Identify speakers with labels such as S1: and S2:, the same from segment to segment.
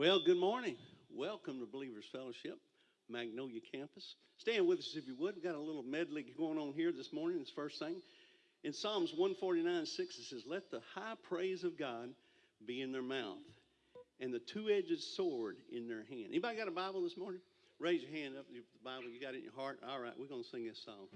S1: Well, good morning. Welcome to Believers Fellowship, Magnolia Campus. Stand with us if you would. We've got a little medley going on here this morning. This first thing. In Psalms 149 6, it says, Let the high praise of God be in their mouth and the two edged sword in their hand. Anybody got a Bible this morning? Raise your hand up. The Bible, you got it in your heart. All right, we're going to sing this song.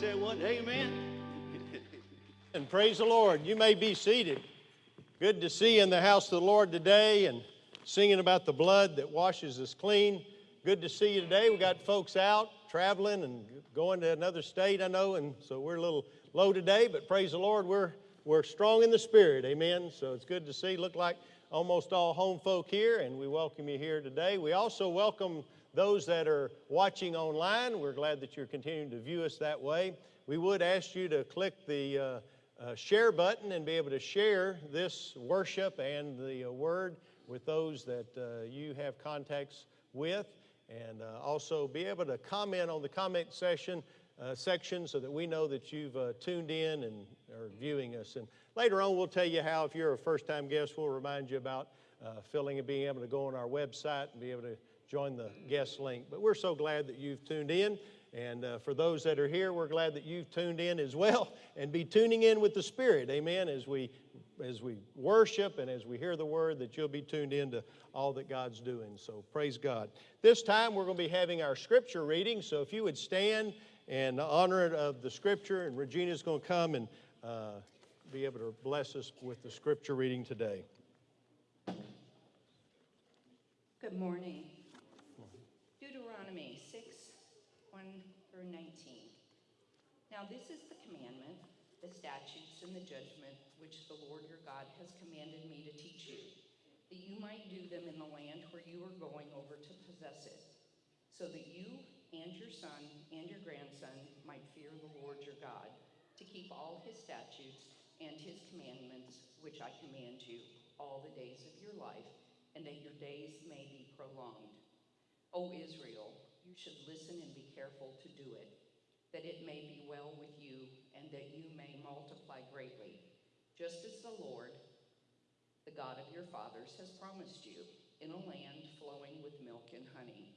S1: Say what? Amen.
S2: And praise the Lord. You may be seated. Good to see you in the house of the Lord today and singing about the blood that washes us clean. Good to see you today. We got folks out traveling and going to another state, I know, and so we're a little low today, but praise the Lord, we're we're strong in the spirit. Amen. So it's good to see. Look like almost all home folk here, and we welcome you here today. We also welcome those that are watching online. We're glad that you're continuing to view us that way. We would ask you to click the uh, uh, share button and be able to share this worship and the uh, word with those that uh, you have contacts with, and uh, also be able to comment on the comment session uh, section so that we know that you've tuned in and are viewing us. And later on, we'll tell you how, if you're a first-time guest, we'll remind you about filling and being able to go on our website and be able to join the guest link. But we're so glad that you've tuned in. And uh, for those that are here, we're glad that you've tuned in as well and be tuning in with the Spirit, amen, as we, as we worship and as we hear the word, that you'll be tuned in to all that God's doing. So praise God. This time we're going to be having our scripture reading. So if you would stand and honor of the scripture, and Regina's going to come and uh, be able to bless us with the scripture reading today.
S3: Good morning. Deuteronomy 6 1 through 19. Now, this is the commandment, the statutes, and the judgment which the Lord your God has commanded me to teach you, that you might do them in the land where you are going over to possess it, so that you and your son and your grandson might fear the Lord your God, to keep all his statutes and his commandments, which I command you, all the days of your life, and that your days may be prolonged. O Israel, should listen and be careful to do it, that it may be well with you, and that you may multiply greatly, just as the Lord, the God of your fathers, has promised you, in a land flowing with milk and honey.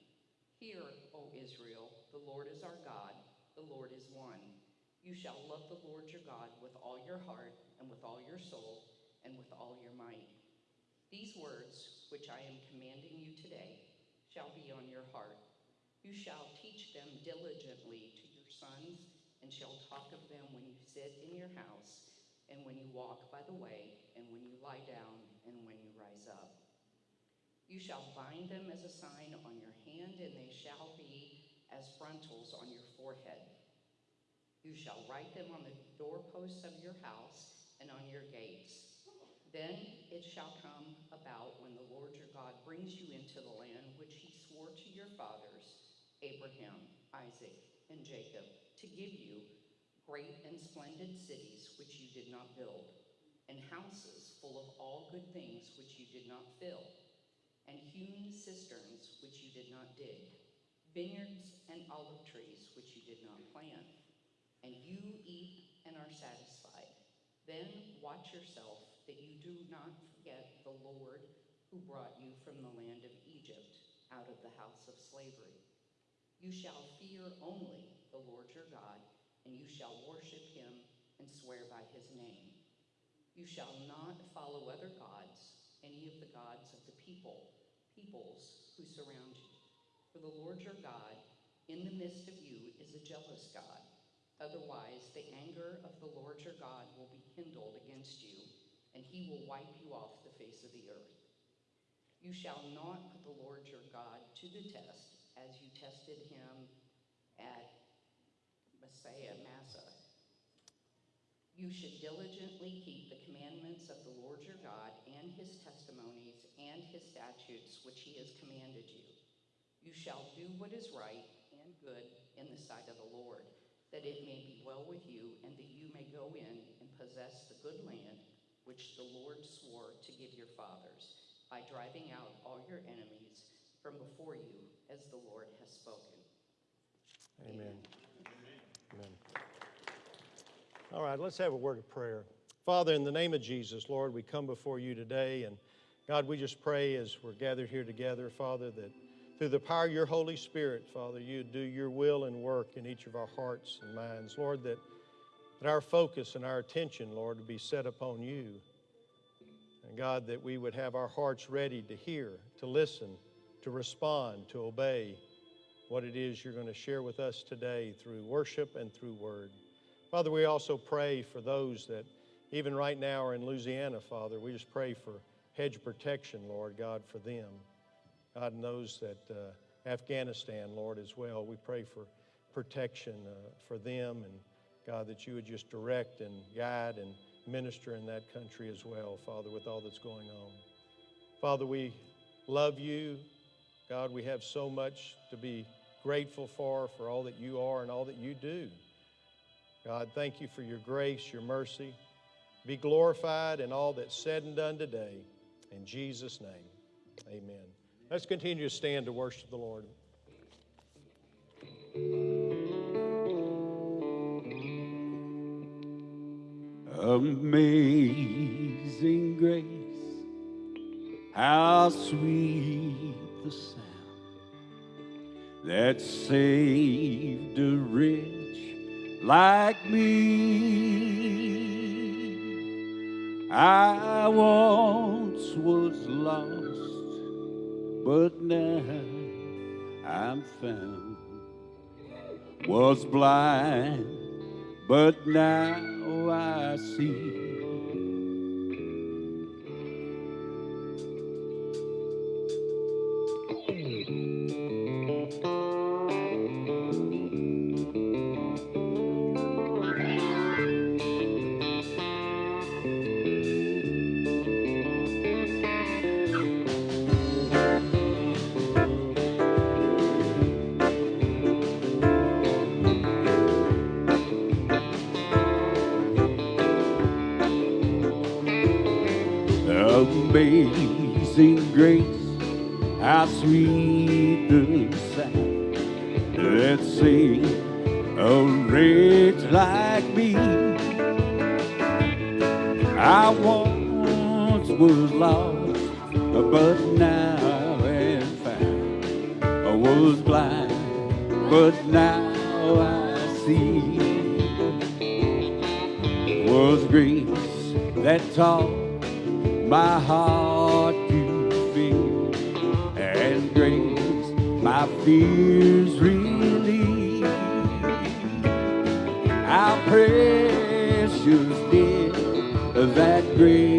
S3: Hear, O Israel, the Lord is our God, the Lord is one. You shall love the Lord your God with all your heart, and with all your soul, and with all your might. These words, which I am commanding you today, shall be on your heart. You shall teach them diligently to your sons, and shall talk of them when you sit in your house, and when you walk by the way, and when you lie down, and when you rise up. You shall bind them as a sign on your hand, and they shall be as frontals on your forehead. You shall write them on the doorposts of your house and on your gates. Then it shall come about when the Lord your God brings you into the land which he swore to your fathers, Abraham, Isaac, and Jacob, to give you great and splendid cities which you did not build, and houses full of all good things which you did not fill and hewn cisterns which you did not dig, vineyards and olive trees which you did not plant. And you eat and are satisfied. Then watch yourself that you do not forget the Lord who brought you from the land of Egypt out of the house of slavery. You shall fear only the Lord your God, and you shall worship him and swear by his name. You shall not follow other gods, any of the gods of the people peoples who surround you. For the Lord your God, in the midst of you, is a jealous God. Otherwise, the anger of the Lord your God will be kindled against you, and he will wipe you off the face of the earth. You shall not put the Lord your God to the test, as you tested him at Messiah, Massah. You should diligently keep the commandments of the Lord your God and his testimonies and his statutes which he has commanded you. You shall do what is right and good in the sight of the Lord, that it may be well with you, and that you may go in and possess the good land which the Lord swore to give your fathers, by driving out all your enemies from before you, as the Lord has spoken.
S2: Amen. Amen. All right, let's have a word of prayer. Father, in the name of Jesus, Lord, we come before you today and God, we just pray as we're gathered here together, Father, that through the power of your Holy Spirit, Father, you do your will and work in each of our hearts and minds. Lord, that, that our focus and our attention, Lord, would be set upon you. And God, that we would have our hearts ready to hear, to listen, to respond, to obey, what it is you're going to share with us today through worship and through word. Father, we also pray for those that even right now are in Louisiana, Father. We just pray for hedge protection, Lord God, for them. God knows that uh, Afghanistan, Lord, as well. We pray for protection uh, for them and God, that you would just direct and guide and minister in that country as well, Father, with all that's going on. Father, we love you. God, we have so much to be grateful for, for all that you are and all that you do. God, thank you for your grace, your mercy. Be glorified in all that's said and done today. In Jesus' name, amen. Let's continue to stand to worship the Lord.
S4: Amazing grace, how sweet the sound that saved a wretch like me. I once was lost, but now I'm found. Was blind, but now I see. Amazing grace, how sweet the sound that saved a wretch like me. I once was lost, but now am found. I was blind, but now I see. Was grace that taught my heart fears relieve. How precious did that grace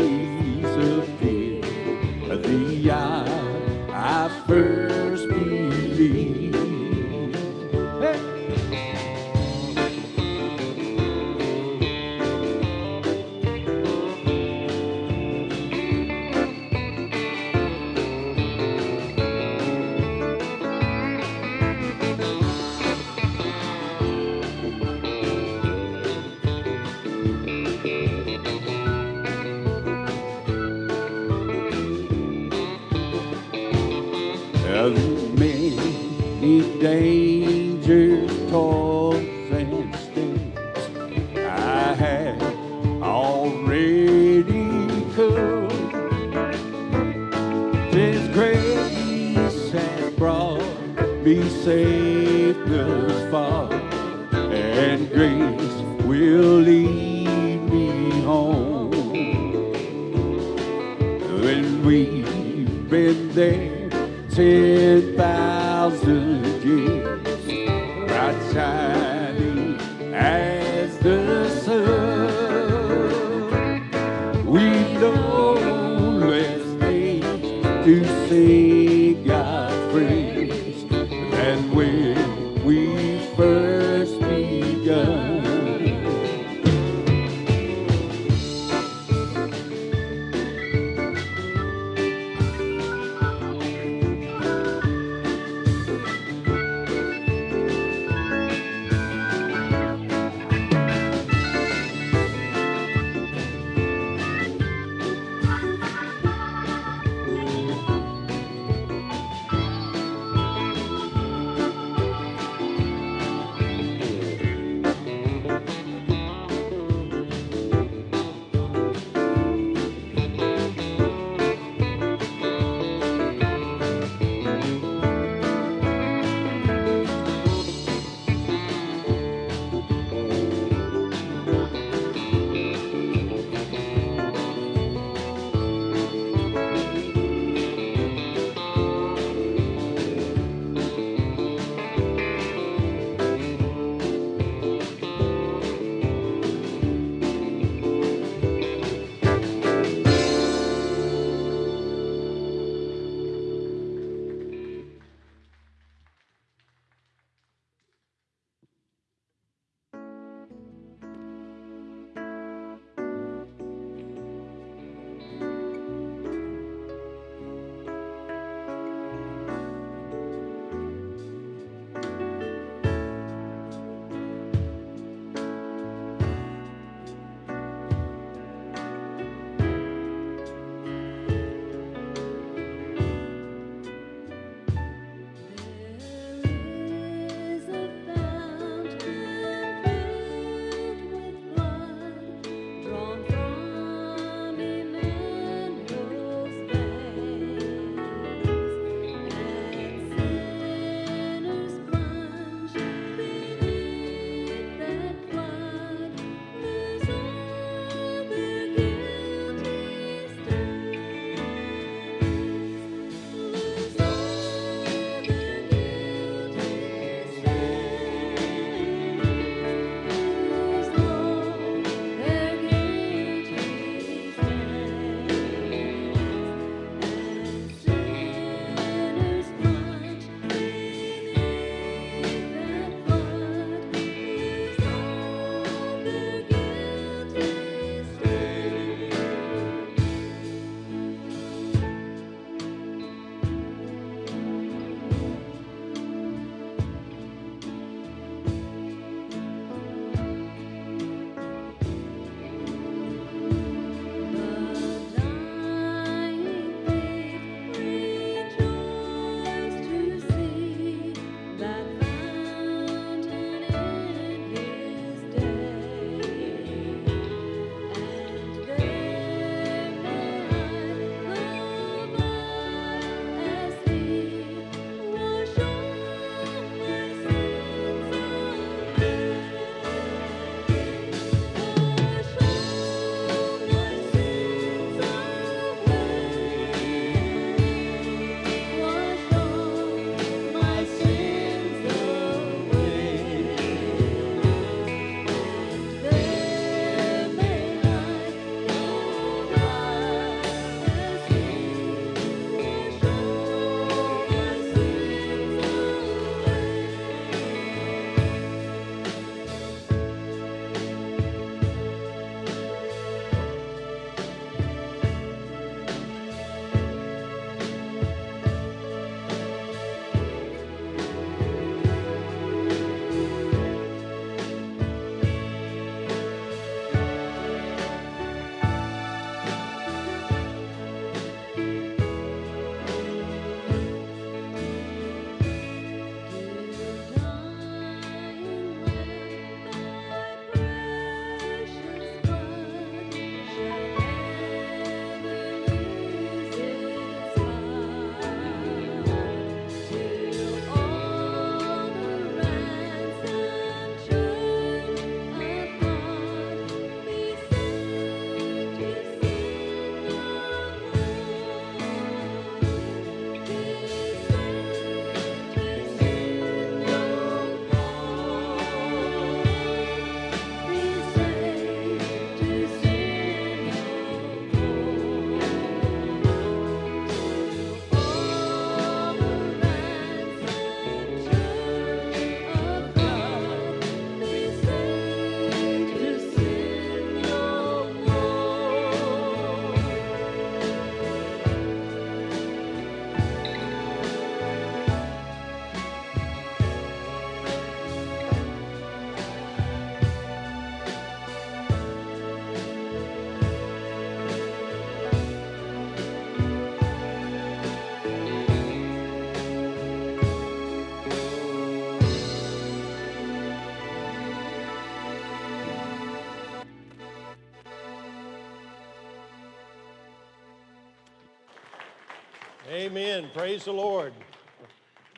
S2: Amen. Praise the Lord.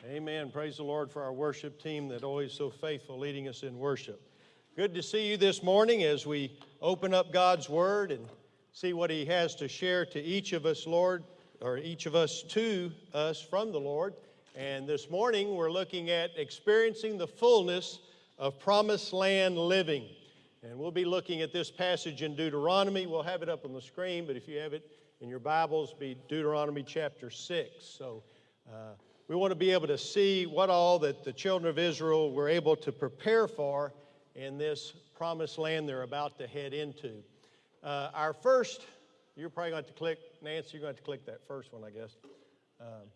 S2: Amen. Praise the Lord for our worship team that always so faithful leading us in worship. Good to see you this morning as we open up God's Word and see what He has to share to each of us, Lord, or each of us to us from the Lord. And this morning we're looking at experiencing the fullness of promised land living. And we'll be looking at this passage in Deuteronomy. We'll have it up on the screen, but if you have it in your Bibles, be Deuteronomy chapter 6. So uh, we want to be able to see what all that the children of Israel were able to prepare for in this promised land they're about to head into. Uh, our first, you're probably going to have to click, Nancy, you're going to have to click that first one, I guess. Um,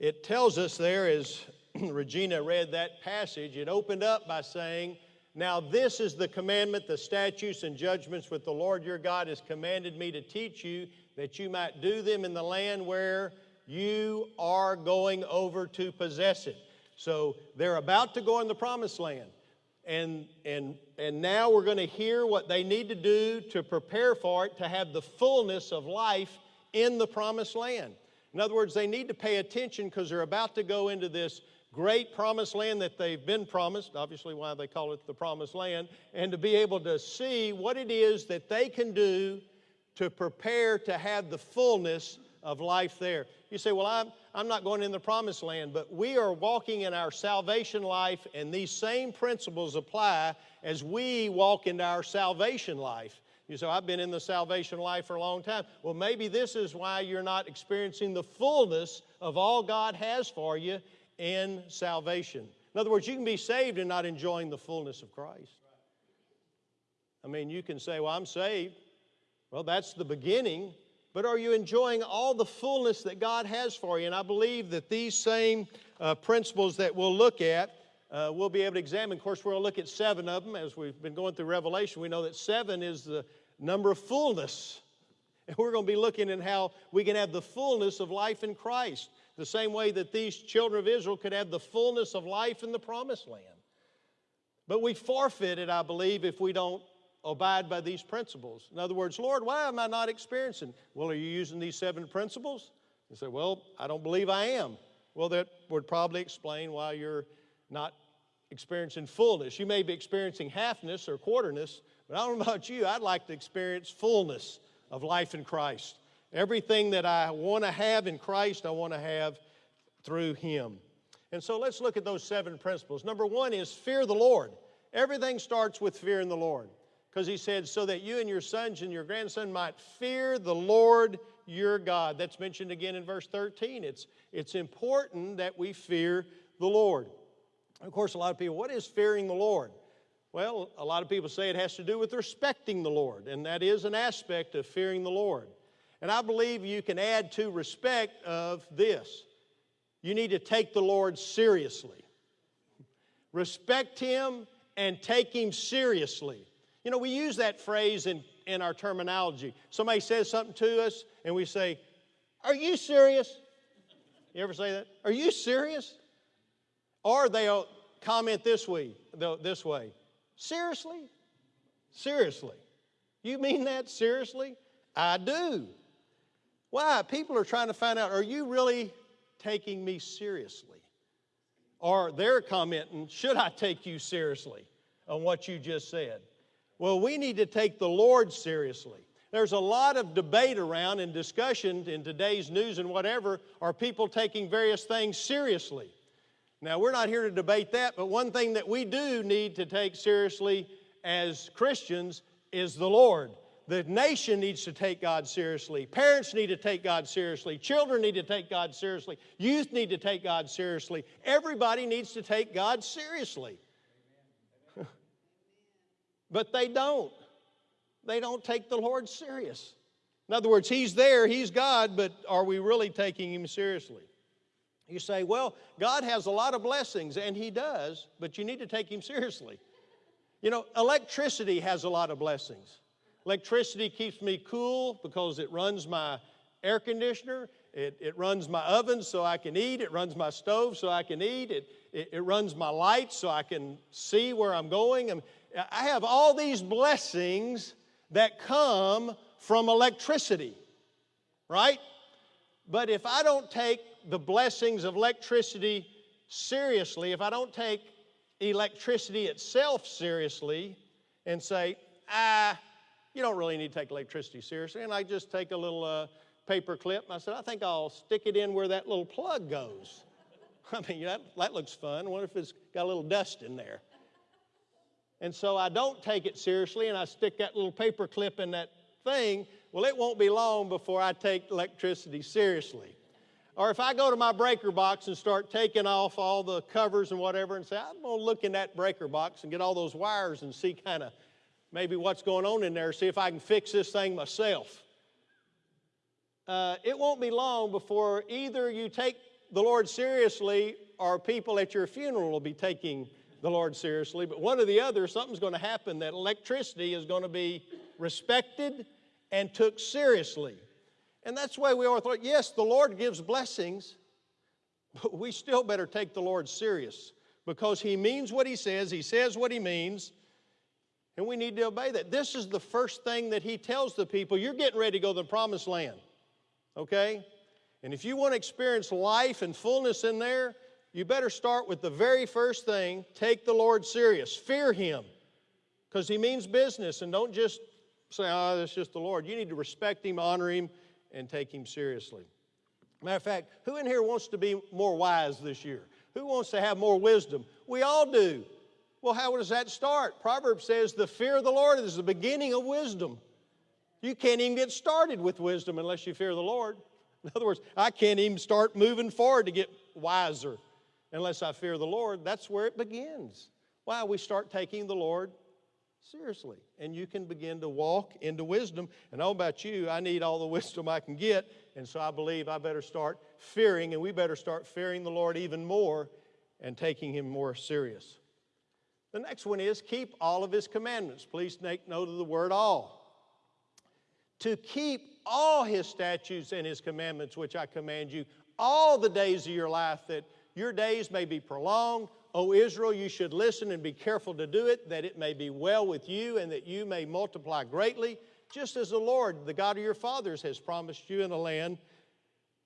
S2: it tells us there, as Regina read that passage, it opened up by saying, Now this is the commandment, the statutes and judgments which the Lord your God has commanded me to teach you, that you might do them in the land where you are going over to possess it. So they're about to go in the promised land. And, and, and now we're going to hear what they need to do to prepare for it, to have the fullness of life in the promised land. In other words, they need to pay attention because they're about to go into this great promised land that they've been promised, obviously, why they call it the promised land, and to be able to see what it is that they can do to prepare to have the fullness of life there. You say, Well, I'm, I'm not going in the promised land, but we are walking in our salvation life, and these same principles apply as we walk into our salvation life. You say, I've been in the salvation life for a long time. Well, maybe this is why you're not experiencing the fullness of all God has for you in salvation. In other words, you can be saved and not enjoying the fullness of Christ. I mean, you can say, Well, I'm saved. Well, that's the beginning, but are you enjoying all the fullness that God has for you? And I believe that these same uh, principles that we'll look at, uh, we'll be able to examine. Of course, we're going to look at seven of them as we've been going through Revelation. We know that seven is the number of fullness. And we're going to be looking at how we can have the fullness of life in Christ, the same way that these children of Israel could have the fullness of life in the promised land. But we forfeit it, I believe, if we don't abide by these principles. In other words, Lord, why am I not experiencing? Well, are you using these seven principles? You say, Well, I don't believe I am. Well, that would probably explain why you're not experiencing fullness. You may be experiencing halfness or quarterness, but I don't know about you, I'd like to experience fullness of life in Christ. Everything that I want to have in Christ, I want to have through Him. And so let's look at those seven principles. Number one is fear the Lord. Everything starts with fearing the Lord because he said, so that you and your sons and your grandson might fear the Lord your God. That's mentioned again in verse 13. It's, it's important that we fear the Lord. Of course, a lot of people, what is fearing the Lord? Well, a lot of people say it has to do with respecting the Lord, and that is an aspect of fearing the Lord. And I believe you can add to respect of this. You need to take the Lord seriously. Respect Him and take Him seriously. You know, we use that phrase in, in our terminology. Somebody says something to us, and we say, Are you serious? You ever say that? Are you serious? Or they'll comment this way, this way. Seriously? Seriously. You mean that seriously? I do. Why? People are trying to find out, are you really taking me seriously? Or they're commenting, should I take you seriously on what you just said? Well, we need to take the Lord seriously. There's a lot of debate around and discussion in today's news and whatever are people taking various things seriously. Now, we're not here to debate that, but one thing that we do need to take seriously as Christians is the Lord. The nation needs to take God seriously. Parents need to take God seriously. Children need to take God seriously. Youth need to take God seriously. Everybody needs to take God seriously. but they don't. They don't take the Lord serious. In other words, He's there, He's God, but are we really taking Him seriously? You say, well, God has a lot of blessings, and He does, but you need to take Him seriously. You know, electricity has a lot of blessings. Electricity keeps me cool because it runs my air conditioner, it, it runs my oven so I can eat, it runs my stove so I can eat, it, it, it runs my lights so I can see where I'm going. I have all these blessings that come from electricity, right? But if I don't take the blessings of electricity seriously, if I don't take electricity itself seriously and say, ah, you don't really need to take electricity seriously, and I just take a little uh, paper clip and I said, I think I'll stick it in where that little plug goes. I mean, that, that looks fun. I wonder if it's got a little dust in there. And so I don't take it seriously and I stick that little paper clip in that thing. Well, it won't be long before I take electricity seriously. Or if I go to my breaker box and start taking off all the covers and whatever and say, I'm going to look in that breaker box and get all those wires and see kind of maybe what's going on in there, see if I can fix this thing myself. Uh, it won't be long before either you take the Lord seriously or people at your funeral will be taking the Lord seriously. But one or the other, something's going to happen that electricity is going to be respected and took seriously. And that's why we all thought, yes, the Lord gives blessings, but we still better take the Lord serious because He means what He says, He says what He means, and we need to obey that. This is the first thing that He tells the people you're getting ready to go to the promised land, okay? And if you want to experience life and fullness in there, you better start with the very first thing take the Lord serious, fear Him, because He means business, and don't just say, oh, that's just the Lord. You need to respect Him, honor Him, and take Him seriously. Matter of fact, who in here wants to be more wise this year? Who wants to have more wisdom? We all do. Well, how does that start? Proverbs says, The fear of the Lord is the beginning of wisdom. You can't even get started with wisdom unless you fear the Lord. In other words, I can't even start moving forward to get wiser unless I fear the Lord. That's where it begins. Why? We start taking the Lord seriously. And you can begin to walk into wisdom. And all about you, I need all the wisdom I can get. And so I believe I better start fearing, and we better start fearing the Lord even more and taking Him more serious. The next one is keep all of His commandments. Please take note of the word all. To keep all His statutes and His commandments, which I command you, all the days of your life, that your days may be prolonged. O Israel, you should listen and be careful to do it, that it may be well with you and that you may multiply greatly, just as the Lord, the God of your fathers, has promised you in a land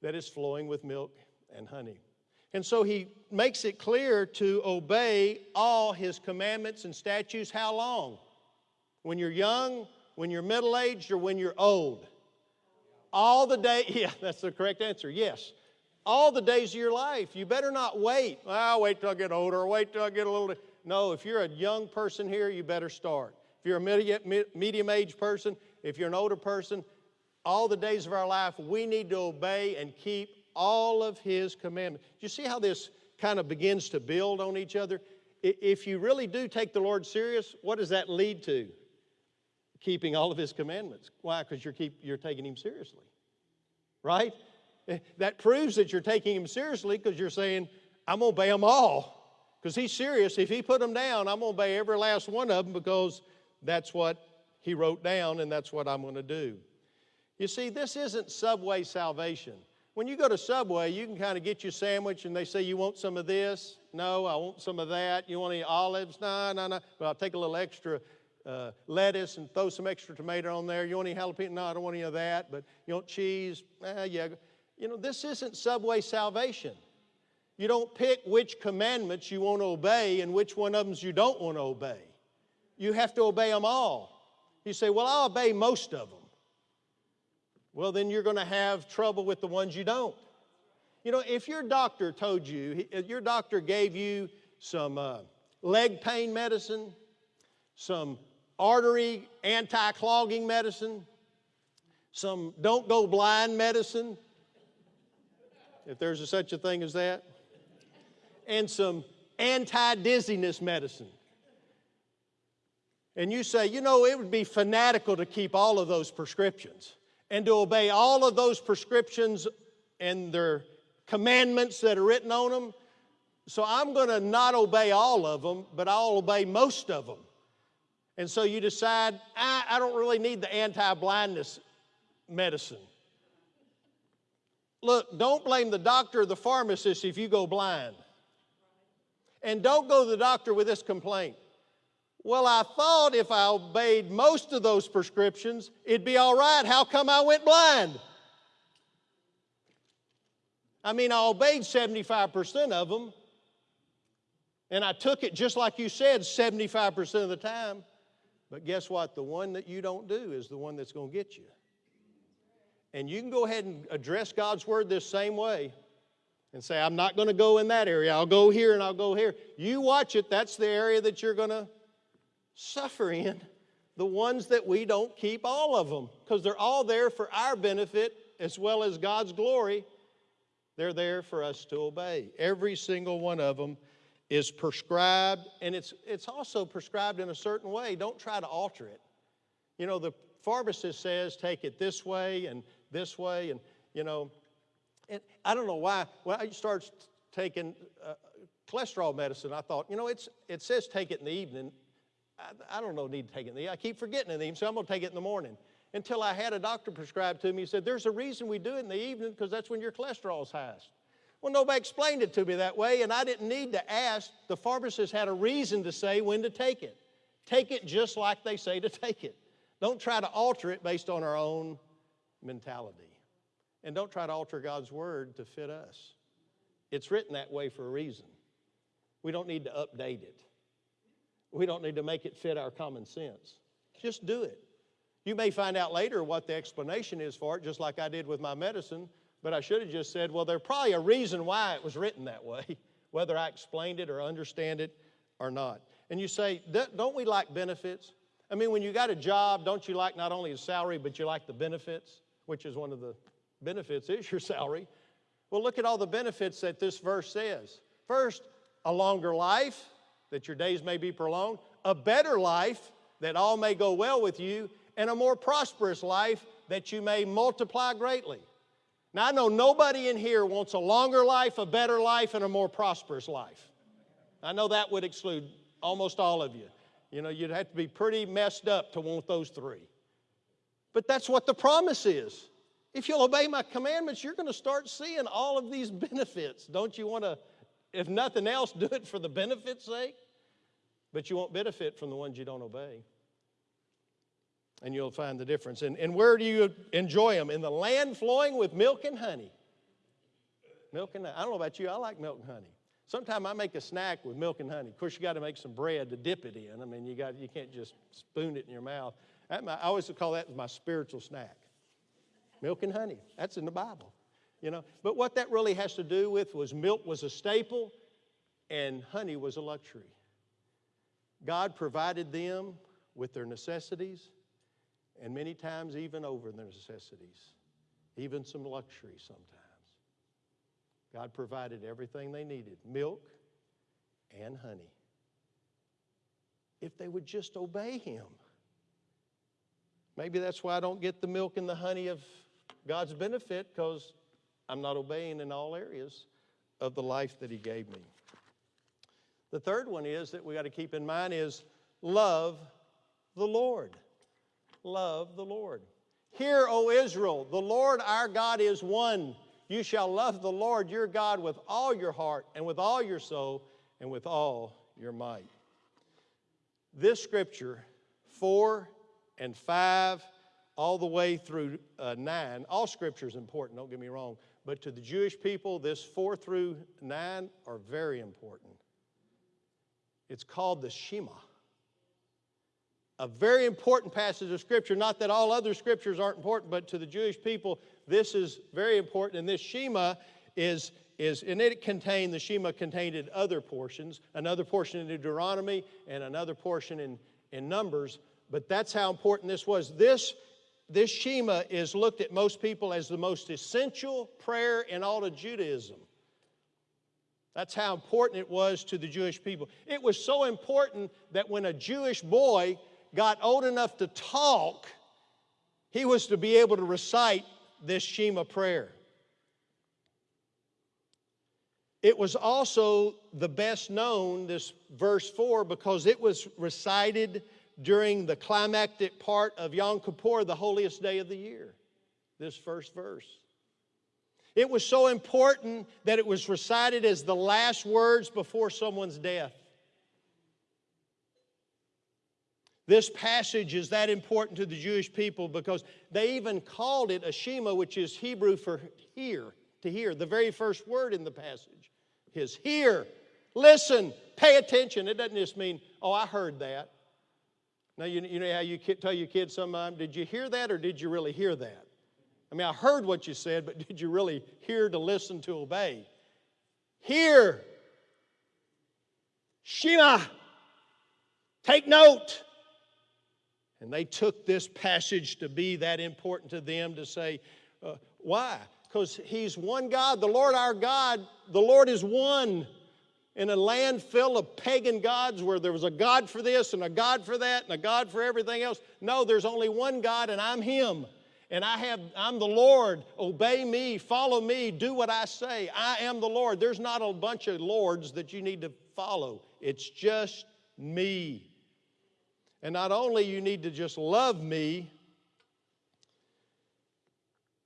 S2: that is flowing with milk and honey. And so he makes it clear to obey all his commandments and statutes. How long? When you're young, when you're middle aged, or when you're old? All the day, yeah, that's the correct answer, yes. All the days of your life. You better not wait. I'll wait till I get older, wait till I get a little. No, if you're a young person here, you better start. If you're a medium aged person, if you're an older person, all the days of our life, we need to obey and keep all of His commandments. You see how this kind of begins to build on each other? If you really do take the Lord serious, what does that lead to? Keeping all of His commandments. Why? Because you're, keep, you're taking Him seriously, right? Eh, that proves that you're taking Him seriously because you're saying, I'm going to obey them all. Because He's serious. If He put them down, I'm going to obey every last one of them because that's what He wrote down and that's what I'm going to do. You see, this isn't Subway salvation. When you go to Subway, you can kind of get your sandwich and they say, You want some of this? No, I want some of that. You want any olives? No, no, no. But I'll take a little extra uh, lettuce and throw some extra tomato on there. You want any jalapeno? No, I don't want any of that. But you want cheese? Eh, yeah. You know, this isn't Subway salvation. You don't pick which commandments you want to obey and which one of them you don't want to obey. You have to obey them all. You say, Well, I'll obey most of them well, then you're going to have trouble with the ones you don't. You know, if your doctor told you, your doctor gave you some uh, leg pain medicine, some artery anti clogging medicine, some don't go blind medicine, if there's a, such a thing as that, and some anti dizziness medicine. And you say, you know, it would be fanatical to keep all of those prescriptions and to obey all of those prescriptions and their commandments that are written on them. So I'm going to not obey all of them, but I'll obey most of them. And so you decide, I, I don't really need the anti blindness medicine. Look, don't blame the doctor or the pharmacist if you go blind. And don't go to the doctor with this complaint. Well, I thought if I obeyed most of those prescriptions, it'd be all right. How come I went blind? I mean, I obeyed 75% of them, and I took it just like you said 75% of the time. But guess what? The one that you don't do is the one that's going to get you. And you can go ahead and address God's word this same way and say, I'm not going to go in that area. I'll go here and I'll go here. You watch it. That's the area that you're going to suffer in. The ones that we don't keep all of them because they're all there for our benefit as well as God's glory. They're there for us to obey. Every single one of them is prescribed, and it's, it's also prescribed in a certain way. Don't try to alter it. You know, the pharmacist says take it this way and this way, and, you know, and I don't know why. When I started taking uh, cholesterol medicine, I thought, you know, it's, it says take it in the evening. I, I don't know, need to take it. I keep forgetting in the evening, so I'm going to take it in the morning. Until I had a doctor prescribe to me, he said, there's a reason we do it in the evening because that's when your cholesterol is highest. Well, nobody explained it to me that way, and I didn't need to ask. The pharmacist had a reason to say when to take it. Take it just like they say to take it. Don't try to alter it based on our own mentality. And don't try to alter God's word to fit us. It's written that way for a reason. We don't need to update it, we don't need to make it fit our common sense. Just do it. You may find out later what the explanation is for it, just like I did with my medicine, but I should have just said, well, there's probably a reason why it was written that way, whether I explained it or understand it or not. And you say, don't we like benefits? I mean, when you got a job, don't you like not only the salary, but you like the benefits, which is one of the benefits is your salary. Well, look at all the benefits that this verse says. First, a longer life, that your days may be prolonged, a better life, that all may go well with you, and a more prosperous life that you may multiply greatly. Now, I know nobody in here wants a longer life, a better life, and a more prosperous life. I know that would exclude almost all of you. You know, you'd have to be pretty messed up to want those three. But that's what the promise is. If you'll obey my commandments, you're going to start seeing all of these benefits. Don't you want to, if nothing else, do it for the benefit's sake? But you won't benefit from the ones you don't obey and you'll find the difference. And, and where do you enjoy them? In the land flowing with milk and honey. Milk and honey. I don't know about you, I like milk and honey. Sometimes I make a snack with milk and honey. Of course, you got to make some bread to dip it in. I mean, you got you can't just spoon it in your mouth. I always call that my spiritual snack. Milk and honey. That's in the Bible. You know, but what that really has to do with was milk was a staple and honey was a luxury. God provided them with their necessities and many times even over their necessities, even some luxury sometimes. God provided everything they needed milk and honey. If they would just obey Him. Maybe that's why I don't get the milk and the honey of God's benefit because I'm not obeying in all areas of the life that He gave me. The third one is that we got to keep in mind is love the Lord love the Lord. Hear, O Israel, the Lord our God is one. You shall love the Lord your God with all your heart and with all your soul and with all your might. This scripture, 4 and 5, all the way through uh, 9, all scripture is important, don't get me wrong, but to the Jewish people, this 4 through 9 are very important. It's called the Shema a very important passage of Scripture. Not that all other Scriptures aren't important, but to the Jewish people, this is very important. And this Shema is, is and it contained, the Shema contained in other portions, another portion in Deuteronomy and another portion in, in Numbers. But that's how important this was. This, this Shema is looked at most people as the most essential prayer in all of Judaism. That's how important it was to the Jewish people. It was so important that when a Jewish boy got old enough to talk, he was to be able to recite this Shema prayer. It was also the best known, this verse 4, because it was recited during the climactic part of Yom Kippur, the holiest day of the year. This first verse. It was so important that it was recited as the last words before someone's death. This passage is that important to the Jewish people because they even called it a Shema, which is Hebrew for hear, to hear. The very first word in the passage is hear, listen, pay attention. It doesn't just mean, oh, I heard that. Now, you, you know how you tell your kids sometimes, did you hear that or did you really hear that? I mean, I heard what you said, but did you really hear to listen to obey? Hear. Shema. Take note. And they took this passage to be that important to them to say, uh, why? Because He's one God, the Lord our God, the Lord is one. In a land full of pagan gods where there was a God for this and a God for that and a God for everything else. No, there's only one God and I'm Him. And I have, I'm the Lord. Obey me, follow me, do what I say. I am the Lord. There's not a bunch of lords that you need to follow. It's just me. And not only you need to just love me,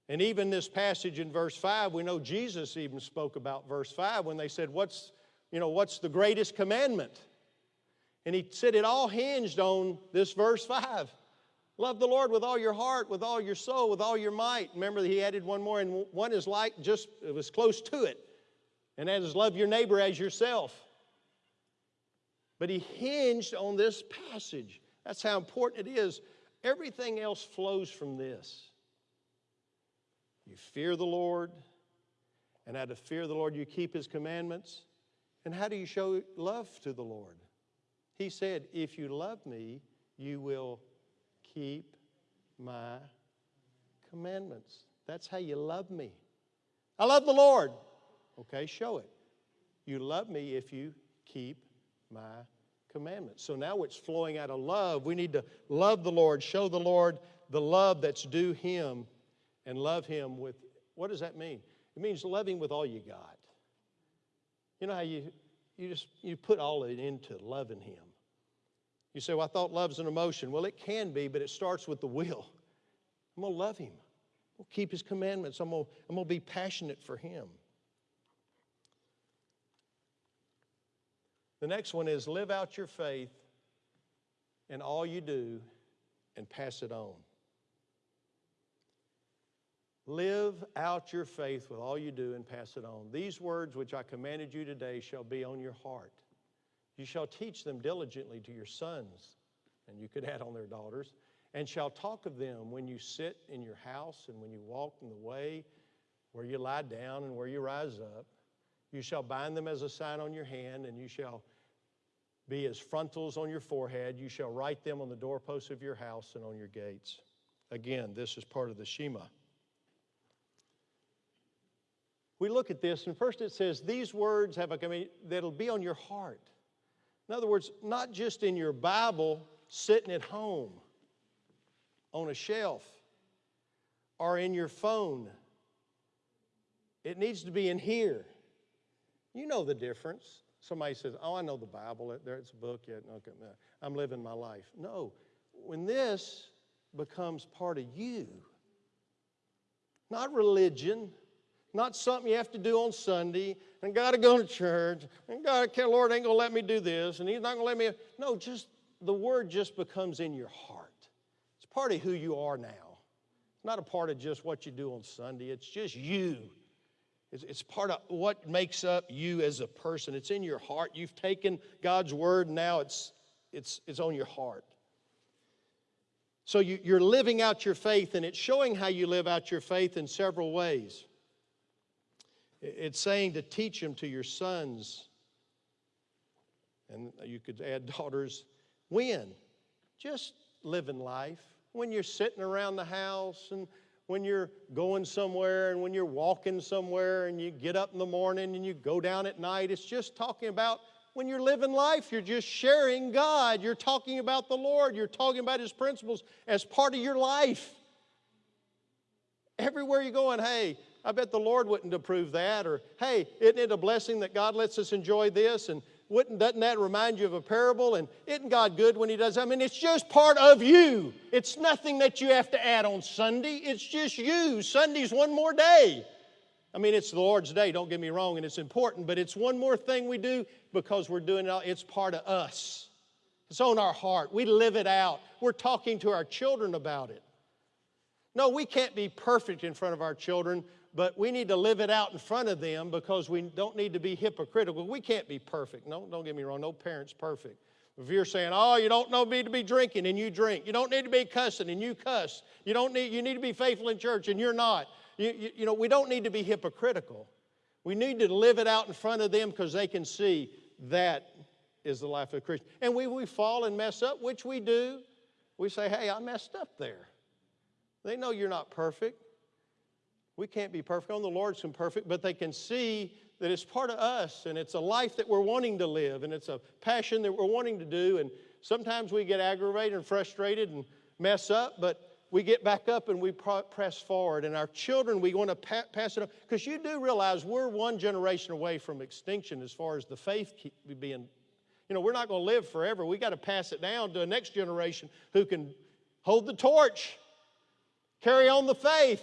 S2: and even this passage in verse 5, we know Jesus even spoke about verse 5 when they said, What's, you know, what's the greatest commandment? And he said it all hinged on this verse 5. Love the Lord with all your heart, with all your soul, with all your might. Remember, he added one more, and one is like just, it was close to it. And that is love your neighbor as yourself. But he hinged on this passage. That's how important it is. Everything else flows from this. You fear the Lord, and out of fear of the Lord, you keep his commandments. And how do you show love to the Lord? He said, If you love me, you will keep my commandments. That's how you love me. I love the Lord. Okay, show it. You love me if you keep my commandments. So now it's flowing out of love. We need to love the Lord, show the Lord the love that's due Him, and love Him with what does that mean? It means Him with all you got. You know how you, you just you put all it into loving Him. You say, Well, I thought love's an emotion. Well, it can be, but it starts with the will. I'm gonna love Him. I'm gonna keep His commandments. I'm I'm gonna be passionate for Him. The next one is live out your faith in all you do and pass it on. Live out your faith with all you do and pass it on. These words which I commanded you today shall be on your heart. You shall teach them diligently to your sons, and you could add on their daughters, and shall talk of them when you sit in your house and when you walk in the way, where you lie down and where you rise up. You shall bind them as a sign on your hand, and you shall be as frontals on your forehead. You shall write them on the doorposts of your house and on your gates. Again, this is part of the Shema. We look at this, and first it says, These words have a command that'll be on your heart. In other words, not just in your Bible sitting at home on a shelf or in your phone. It needs to be in here. You know the difference. Somebody says, Oh, I know the Bible. There's a book. yet. okay, I'm living my life. No. When this becomes part of you, not religion, not something you have to do on Sunday, and got to go to church, and God, okay, Lord ain't gonna let me do this, and He's not gonna let me. No, just the Word just becomes in your heart. It's part of who you are now. It's not a part of just what you do on Sunday. It's just you. It's, it's part of what makes up you as a person. It's in your heart. You've taken God's Word, now it's it's it's on your heart. So you, you're living out your faith, and it's showing how you live out your faith in several ways. It's saying to teach them to your sons, and you could add daughters. When? Just living life. When you're sitting around the house and when you're going somewhere and when you're walking somewhere and you get up in the morning and you go down at night. It's just talking about when you're living life, you're just sharing God. You're talking about the Lord. You're talking about His principles as part of your life. Everywhere you're going, hey, I bet the Lord wouldn't approve that. Or, hey, isn't it a blessing that God lets us enjoy this? And wouldn't, doesn't that remind you of a parable? And isn't God good when He does? I mean, it's just part of you. It's nothing that you have to add on Sunday. It's just you. Sunday's one more day. I mean, it's the Lord's day, don't get me wrong, and it's important, but it's one more thing we do because we're doing it, it's part of us. It's on our heart. We live it out. We're talking to our children about it. No, we can't be perfect in front of our children, but we need to live it out in front of them because we don't need to be hypocritical. We can't be perfect. No, don't get me wrong, no parent's perfect. If you're saying, oh, you don't me to be drinking and you drink, you don't need to be cussing and you cuss, you don't need, you need to be faithful in church and you're not. You, you, you know, we don't need to be hypocritical. We need to live it out in front of them because they can see that is the life of a Christian. And we, we fall and mess up, which we do. We say, hey, I messed up there. They know you're not perfect. We can't be perfect. On the Lord's imperfect, but they can see that it's part of us and it's a life that we're wanting to live and it's a passion that we're wanting to do. And sometimes we get aggravated and frustrated and mess up, but we get back up and we press forward. And our children, we want to pa- pass it on. Because you do realize we're one generation away from extinction as far as the faith being. You know, we're not going to live forever. We got to pass it down to the next generation who can hold the torch, carry on the faith,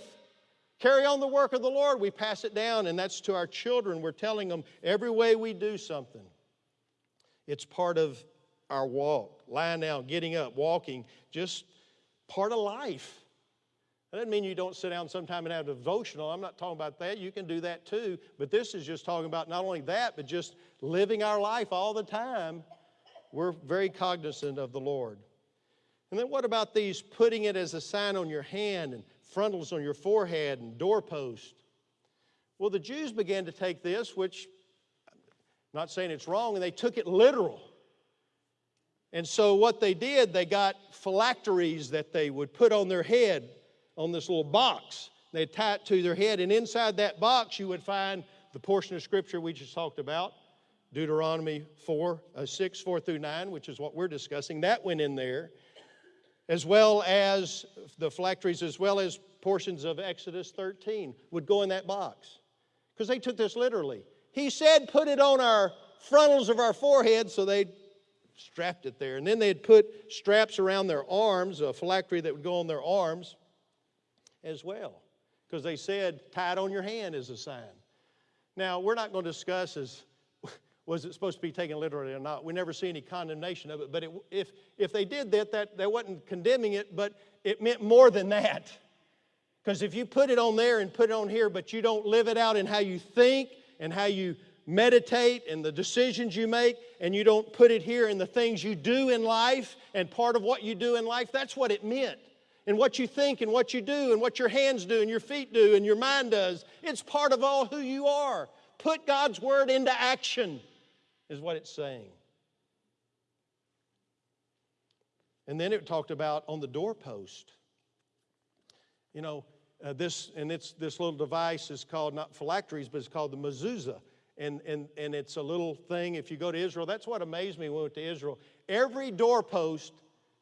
S2: carry on the work of the Lord. We pass it down, and that's to our children. We're telling them every way we do something, it's part of our walk. Lying down, getting up, walking, just part of life. That doesn't mean you don't sit down sometime and have a devotional. I'm not talking about that. You can do that too. But this is just talking about not only that, but just living our life all the time. We're very cognizant of the Lord. And then what about these putting it as a sign on your hand and frontals on your forehead and doorpost? Well, the Jews began to take this, which I'm not saying it's wrong, and they took it literal. And so what they did, they got phylacteries that they would put on their head on this little box. They'd tie it to their head, and inside that box you would find the portion of scripture we just talked about, Deuteronomy 4, uh, 6, 4 through 9, which is what we're discussing. That went in there, as well as the phylacteries, as well as portions of Exodus 13 would go in that box. Because they took this literally. He said, put it on our frontals of our forehead, so they'd strapped it there. And then they'd put straps around their arms, a phylactery that would go on their arms as well. Because they said, tie it on your hand as a sign. Now, we're not going to discuss as was it supposed to be taken literally or not. We never see any condemnation of it. But it, if, if they did that, that, that wasn't condemning it, but it meant more than that. Because if you put it on there and put it on here, but you don't live it out in how you think and how you meditate and the decisions you make, and you don't put it here in the things you do in life and part of what you do in life, that's what it meant. And what you think and what you do and what your hands do and your feet do and your mind does, it's part of all who you are. Put God's word into action, is what it's saying. And then it talked about on the doorpost. You know, uh, this, and it's, this little device is called not phylacteries, but it's called the mezuzah and, and, and it's a little thing. If you go to Israel, that's what amazed me when we went to Israel. Every doorpost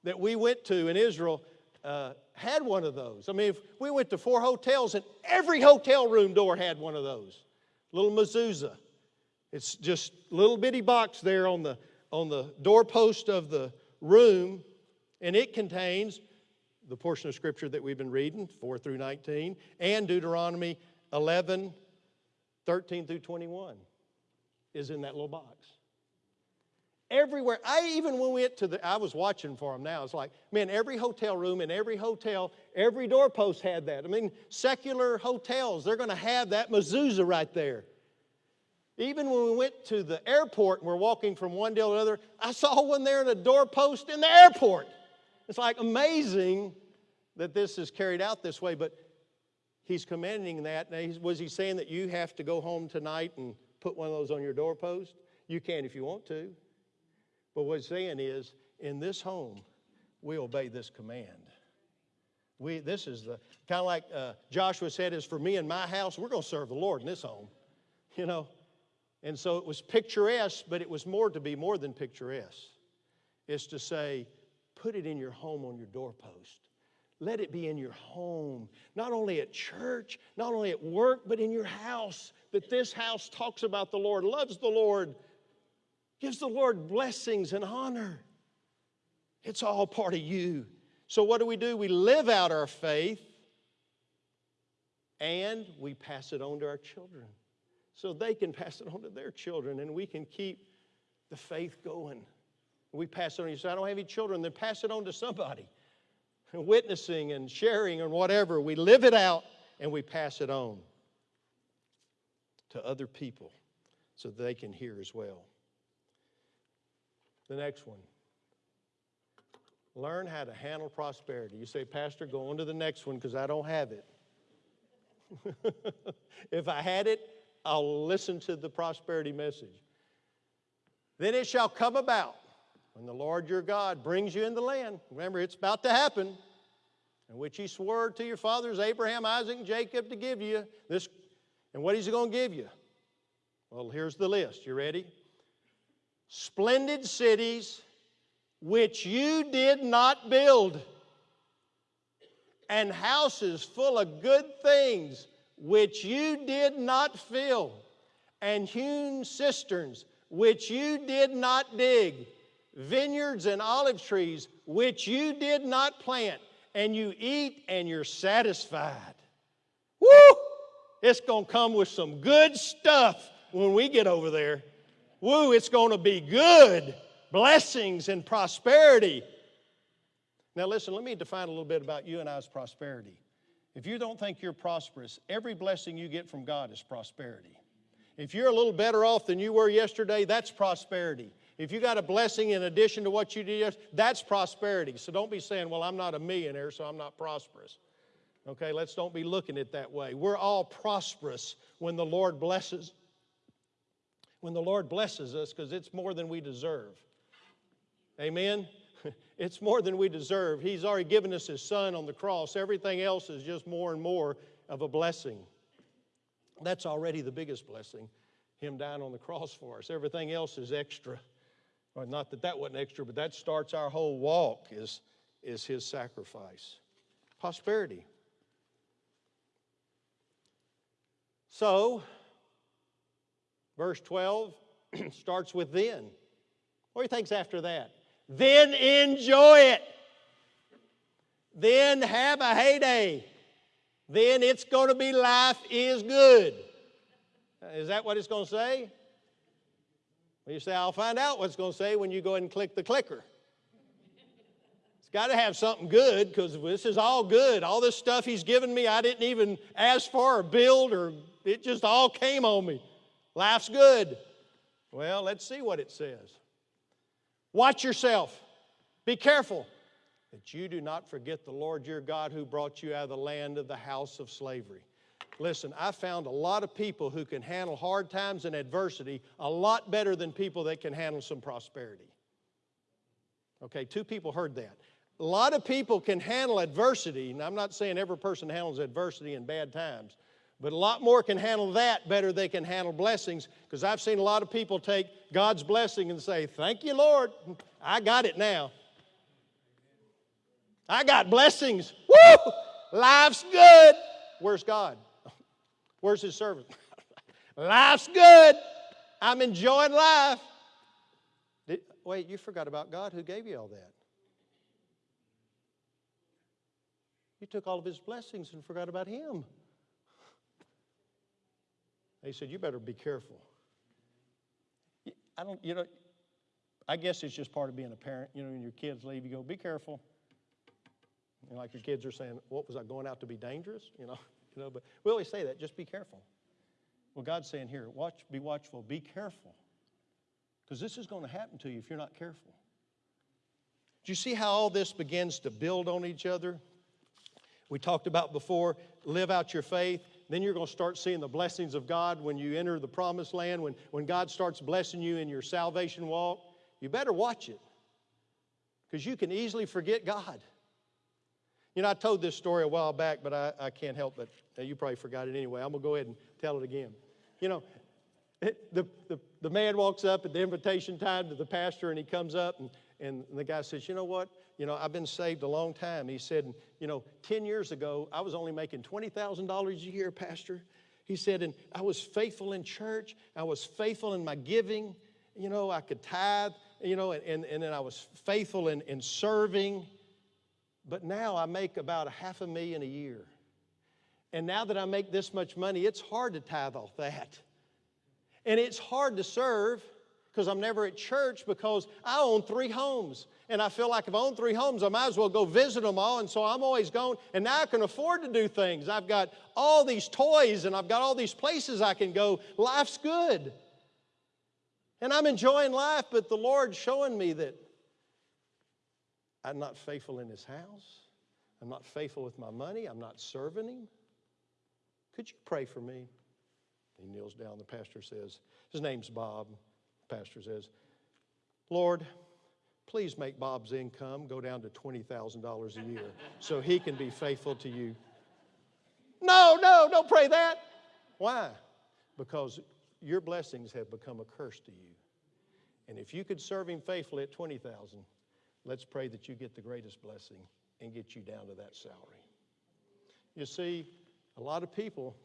S2: that we went to in Israel uh, had one of those. I mean, if we went to four hotels, and every hotel room door had one of those. Little mezuzah. It's just a little bitty box there on the, on the doorpost of the room, and it contains the portion of Scripture that we've been reading, 4 through 19, and Deuteronomy 11, 13 through 21 is in that little box. Everywhere, I even when we went to the, I was watching for them now. It's like, man, every hotel room in every hotel, every doorpost had that. I mean, secular hotels, they're going to have that mezuzah right there. Even when we went to the airport and we're walking from one deal to another, I saw one there in a doorpost in the airport. It's like amazing that this is carried out this way, but he's commanding that. Now, was he saying that you have to go home tonight and put one of those on your doorpost? You can if you want to. But what he's saying is, in this home, we obey this command. We, this is the kind of like uh, Joshua said, is for me and my house, we're going to serve the Lord in this home. You know? And so it was picturesque, but it was more to be more than picturesque. It's to say, put it in your home on your doorpost. Let it be in your home, not only at church, not only at work, but in your house. That this house talks about the Lord, loves the Lord, gives the Lord blessings and honor. It's all part of you. So, what do we do? We live out our faith and we pass it on to our children so they can pass it on to their children and we can keep the faith going. We pass it on. You say, I don't have any children, then pass it on to somebody. witnessing and sharing and whatever. We live it out and we pass it on to other people so they can hear as well. The next one. Learn how to handle prosperity. You say, Pastor, go on to the next one because I don't have it. if I had it, I'll listen to the prosperity message. Then it shall come about when the Lord your God brings you in the land. Remember, it's about to happen, in which he swore to your fathers, Abraham, Isaac, and Jacob, to give you this. And what is he going to give you? Well, here's the list. You ready? Splendid cities which you did not build, and houses full of good things which you did not fill, and hewn cisterns which you did not dig, vineyards and olive trees which you did not plant, and you eat and you're satisfied. Woo! It's going to come with some good stuff when we get over there. Woo, it's going to be good. Blessings and prosperity. Now, listen, let me define a little bit about you and I's prosperity. If you don't think you're prosperous, every blessing you get from God is prosperity. If you're a little better off than you were yesterday, that's prosperity. If you got a blessing in addition to what you did, that's prosperity. So don't be saying, well, I'm not a millionaire, so I'm not prosperous. Okay, let's don't be looking at that way. We're all prosperous when the Lord blesses. When the Lord blesses us, because it's more than we deserve. Amen? It's more than we deserve. He's already given us His Son on the cross. Everything else is just more and more of a blessing. That's already the biggest blessing, Him dying on the cross for us. Everything else is extra. Or not that that wasn't extra, but that starts our whole walk is, is His sacrifice. Prosperity. So, verse 12 starts with then. What do you think's after that? Then enjoy it. Then have a heyday. Then it's going to be life is good. Is that what it's going to say? Well, you say, I'll find out what it's going to say when you go ahead and click the clicker. It's got to have something good because this is all good. All this stuff he's given me, I didn't even ask for or build, or it just all came on me. Life's good. Well, let's see what it says. Watch yourself. Be careful that you do not forget the Lord your God who brought you out of the land of the house of slavery. Listen, I found a lot of people who can handle hard times and adversity a lot better than people that can handle some prosperity. Okay, two people heard that. A lot of people can handle adversity, and I'm not saying every person handles adversity in bad times, but a lot more can handle that better they can handle blessings because I've seen a lot of people take God's blessing and say, Thank you, Lord. I got it now. I got blessings. Woo! Life's good. Where's God? Where's His servant? Life's good. I'm enjoying life. Did, wait, you forgot about God who gave you all that. You took all of His blessings and forgot about Him. They said, You better be careful. I don't, you know, I guess it's just part of being a parent. You know, when your kids leave, you go, Be careful. Know, like your kids are saying, What was I going out to be dangerous? You know, you know, but we always say that, just be careful. Well, God's saying here, watch, be watchful, be careful. Because this is going to happen to you if you're not careful. Do you see how all this begins to build on each other? We talked about before, live out your faith. Then you're going to start seeing the blessings of God when you enter the promised land, when, when God starts blessing you in your salvation walk. You better watch it because you can easily forget God. You know, I told this story a while back, but I, I can't help but uh, you probably forgot it anyway. I'm going to go ahead and tell it again. You know, the, the, the man walks up at the invitation time to the pastor and he comes up and, and the guy says, You know what? You know, I've been saved a long time. He said, You know, 10 years ago, I was only making $20,000 a year, Pastor. He said, And I was faithful in church, I was faithful in my giving. You know, I could tithe, you know, and, and and then I was faithful in, in serving. But now I make about a half a million a year. And now that I make this much money, it's hard to tithe off that. And it's hard to serve because I'm never at church because I own three homes and I feel like if I own three homes, I might as well go visit them all. And so I'm always going, and now I can afford to do things. I've got all these toys and I've got all these places I can go. Life's good. And I'm enjoying life, but the Lord's showing me that I'm not faithful in His house. I'm not faithful with my money. I'm not serving Him. Could you pray for me? He kneels down. The pastor says, His name's Bob. The pastor says, Lord, please make Bob's income go down to $20,000 a year so he can be faithful to you. No, no, don't pray that. Why? Because your blessings have become a curse to you. And if you could serve him faithfully at 20,000, let's pray that you get the greatest blessing and get you down to that salary. You see, a lot of people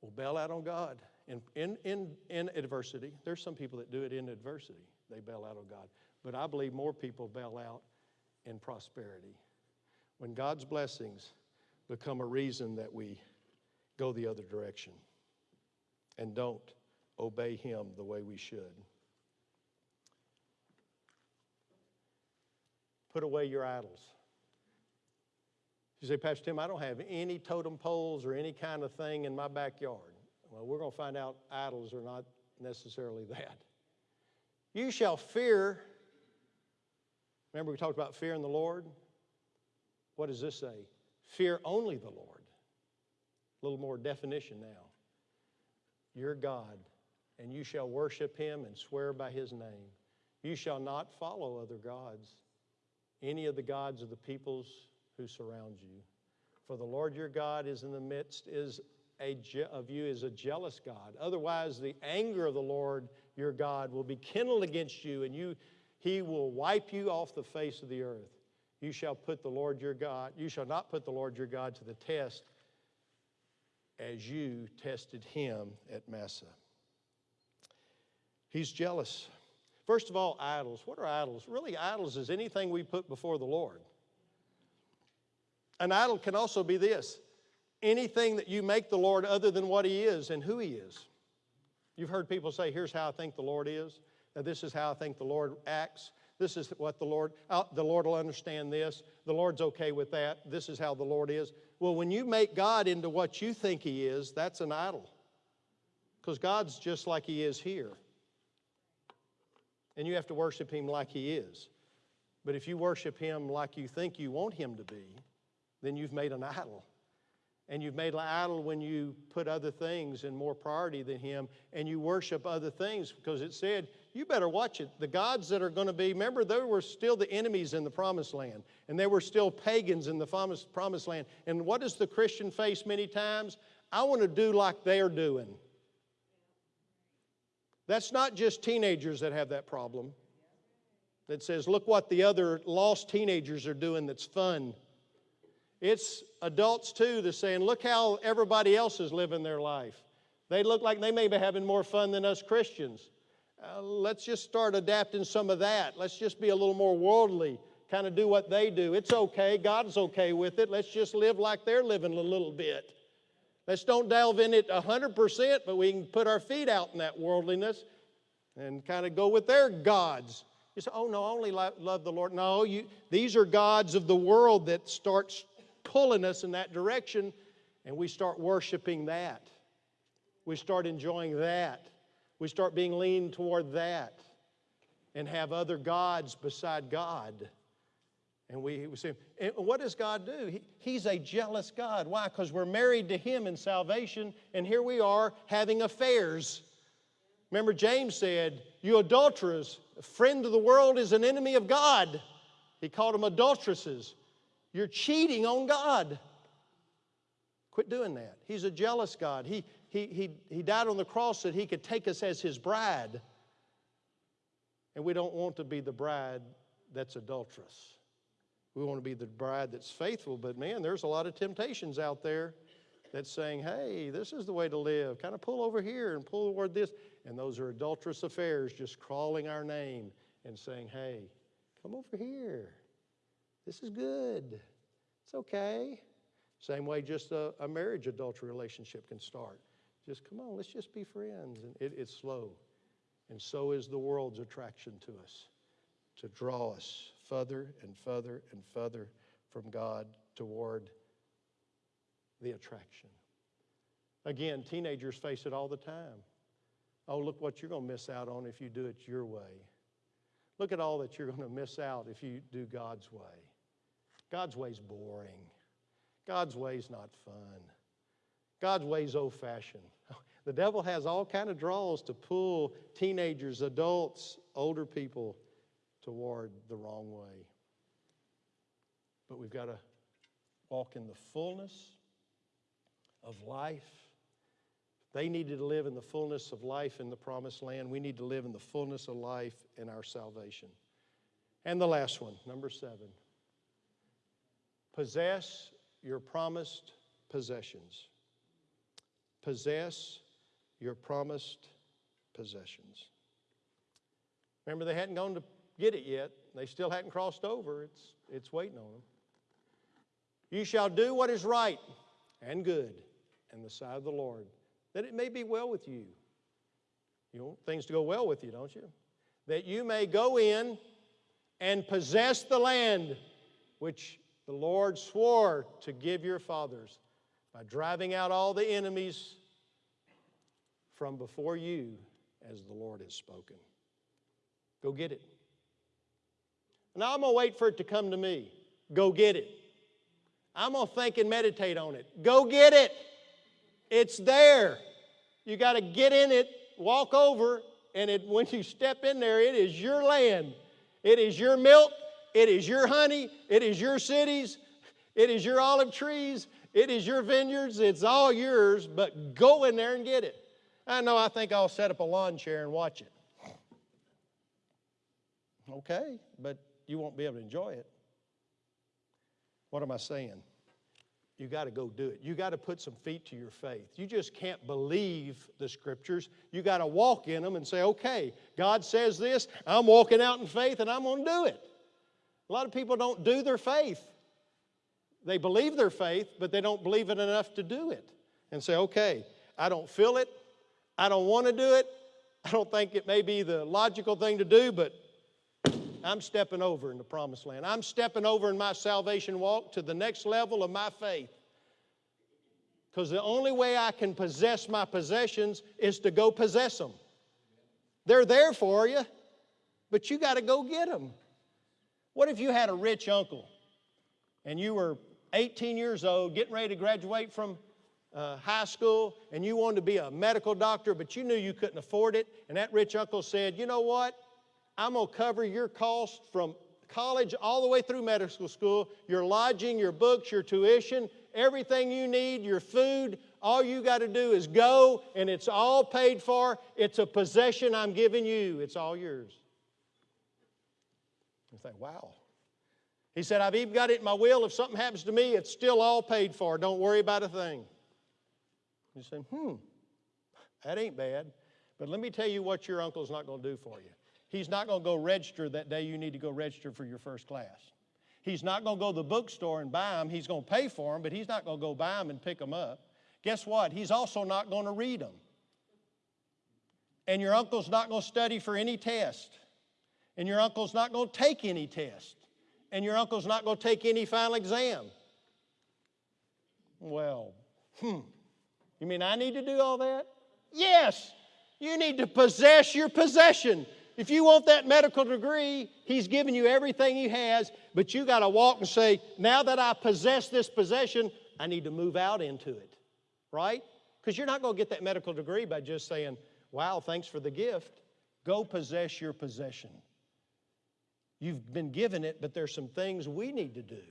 S2: will bail out on God in, in, in, in adversity. There's some people that do it in adversity, they bail out on God. But I believe more people bail out in prosperity. When God's blessings become a reason that we go the other direction and don't obey Him the way we should. Put away your idols. You say, Pastor Tim, I don't have any totem poles or any kind of thing in my backyard. Well, we're going to find out idols are not necessarily that. You shall fear. Remember, we talked about fear in the Lord? What does this say? Fear only the Lord. A little more definition now. Your God, and you shall worship him and swear by his name. You shall not follow other gods, any of the gods of the peoples who surround you. For the Lord your God is in the midst is a je- of you is a jealous God. Otherwise, the anger of the Lord your God will be kindled against you, and you he will wipe you off the face of the earth. You shall put the Lord your God, you shall not put the Lord your God to the test as you tested him at Massah. He's jealous. First of all, idols. What are idols? Really, idols is anything we put before the Lord. An idol can also be this anything that you make the Lord other than what He is and who He is. You've heard people say, Here's how I think the Lord is. This is how I think the Lord acts. This is what the Lord, uh, the Lord will understand this. The Lord's okay with that. This is how the Lord is. Well, when you make God into what you think He is, that's an idol. Because God's just like He is here. And you have to worship Him like He is. But if you worship Him like you think you want Him to be, then you've made an idol. And you've made an idol when you put other things in more priority than Him and you worship other things because it said, you better watch it. The gods that are going to be, remember, they were still the enemies in the promised land and they were still pagans in the promised, land. And what does the Christian face many times? I want to do like they're doing. That's not just teenagers that have that problem. That says, look what the other lost teenagers are doing that's fun. It's adults too that's saying, look how everybody else is living their life. They look like they may be having more fun than us Christians. Uh, let's just start adapting some of that. Let's just be a little more worldly, kind of do what they do. It's okay. God's okay with it. Let's just live like they're living a little bit. Let's don't delve in it 100%, but we can put our feet out in that worldliness and kind of go with their gods. You say, oh, no, I only love the Lord. No, you, these are gods of the world that starts pulling us in that direction, and we start worshiping that. We start enjoying that. We start being leaned toward that and have other gods beside God. And we, we say, and what does God do? He, he's a jealous God. Why? Because we're married to Him in salvation, and here we are having affairs. Remember, James said, You adulterers, a friend of the world is an enemy of God. He called them adulteresses. You're cheating on God. Quit doing that. He's a jealous God. He, he, he, he died on the cross that He could take us as His bride. And we don't want to be the bride that's adulterous. We want to be the bride that's faithful, but man, there's a lot of temptations out there that's saying, hey, this is the way to live. Kind of pull over here and pull toward this. And those are adulterous affairs just crawling our name and saying, hey, come over here. This is good. It's okay. Same way just a, a marriage adultery relationship can start. Just come on, let's just be friends. And it, it's slow. And so is the world's attraction to us. to draw us further and further and further from God toward the attraction. Again, teenagers face it all the time. Oh, look what you're going to miss out on if you do it your way. Look at all that you're going to miss out if you do God's way. God's way's boring. God's way's not fun. God's way's old-fashioned. The devil has all kind of draws to pull teenagers, adults, older people toward the wrong way. But we've got to walk in the fullness of life. They needed to live in the fullness of life in the promised land. We need to live in the fullness of life in our salvation. And the last one, number seven possess your promised possessions. Possess your promised possessions. Remember, they hadn't gone to get it yet. They still hadn't crossed over. It's, it's waiting on them. You shall do what is right and good in the sight of the Lord, that it may be well with you. You want things to go well with you, don't you? That you may go in and possess the land which the Lord swore to give your fathers by driving out all the enemies from before you as the Lord has spoken. Go get it. Now I'm going to wait for it to come to me. Go get it. I'm going to think and meditate on it. Go get it. It's there. You got to get in it, walk over, and it, when you step in there, it is your land. It is your milk. It is your honey. It is your cities. It is your olive trees. It is your vineyards. It's all yours, but go in there and get it. I know, I think I'll set up a lawn chair and watch it. Okay, but you won't be able to enjoy it. What am I saying? You got to go do it. You got to put some feet to your faith. You just can't believe the scriptures. You got to walk in them and say, okay, God says this, I'm walking out in faith and I'm going to do it. A lot of people don't do their faith. They believe their faith, but they don't believe it enough to do it. And say, okay, I don't feel it. I don't want to do it. I don't think it may be the logical thing to do, but I'm stepping over in the promised land. I'm stepping over in my salvation walk to the next level of my faith. Because the only way I can possess my possessions is to go possess them. They're there for you, but you got to go get them. What if you had a rich uncle and you were 18 years old, getting ready to graduate from uh, high school, and you wanted to be a medical doctor, but you knew you couldn't afford it, and that rich uncle said, You know what? I'm going to cover your cost from college all the way through medical school, your lodging, your books, your tuition, everything you need, your food. All you got to do is go, and it's all paid for. It's a possession I'm giving you, it's all yours. You think, wow. He said, I've even got it in my will. If something happens to me, it's still all paid for. Don't worry about a thing. You say, hmm, that ain't bad. But let me tell you what your uncle's not going to do for you. He's not going to go register that day you need to go register for your first class. He's not going to go to the bookstore and buy them. He's going to pay for them, but he's not going to go buy them and pick them up. Guess what? He's also not going to read them. And your uncle's not going to study for any test. And your uncle's not going to take any test. And your uncle's not going to take any final exam. Well, hmm. You mean I need to do all that? Yes. You need to possess your possession. If you want that medical degree, he's given you everything he has, but you got to walk and say, now that I possess this possession, I need to move out into it. Right? Because you're not going to get that medical degree by just saying, wow, thanks for the gift. Go possess your possession. You've been given it, but there's some things we need to do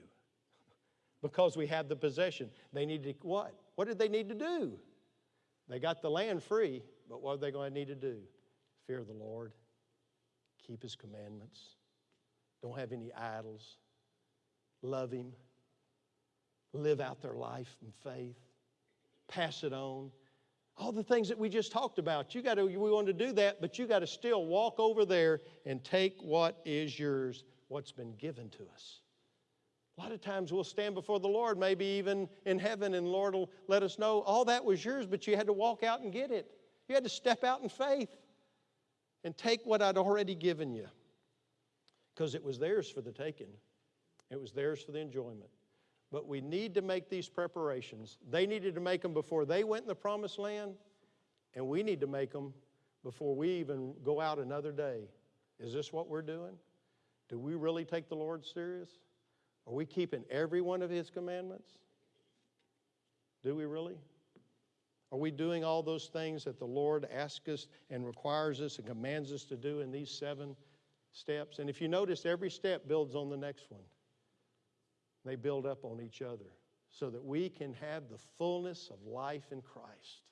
S2: because we have the possession. They need to what? What did they need to do? They got the land free, but what are they going to need to do? Fear the Lord, keep His commandments, don't have any idols, love Him, live out their life in faith, pass it on. All the things that we just talked about, you got to, we want to do that, but you got to still walk over there and take what is yours, what's been given to us. A lot of times we'll stand before the Lord, maybe even in heaven, and Lord will let us know all that was yours, but you had to walk out and get it. You had to step out in faith and take what I'd already given you. because it was theirs for the taking, it was theirs for the enjoyment. But we need to make these preparations. They needed to make them before they went in the promised land, and we need to make them before we even go out another day. Is this what we're doing? Do we really take the Lord serious? Are we keeping every one of His commandments? Do we really? Are we doing all those things that the Lord asks us and requires us and commands us to do in these seven steps? And if you notice, every step builds on the next one. They build up on each other so that we can have the fullness of life in Christ.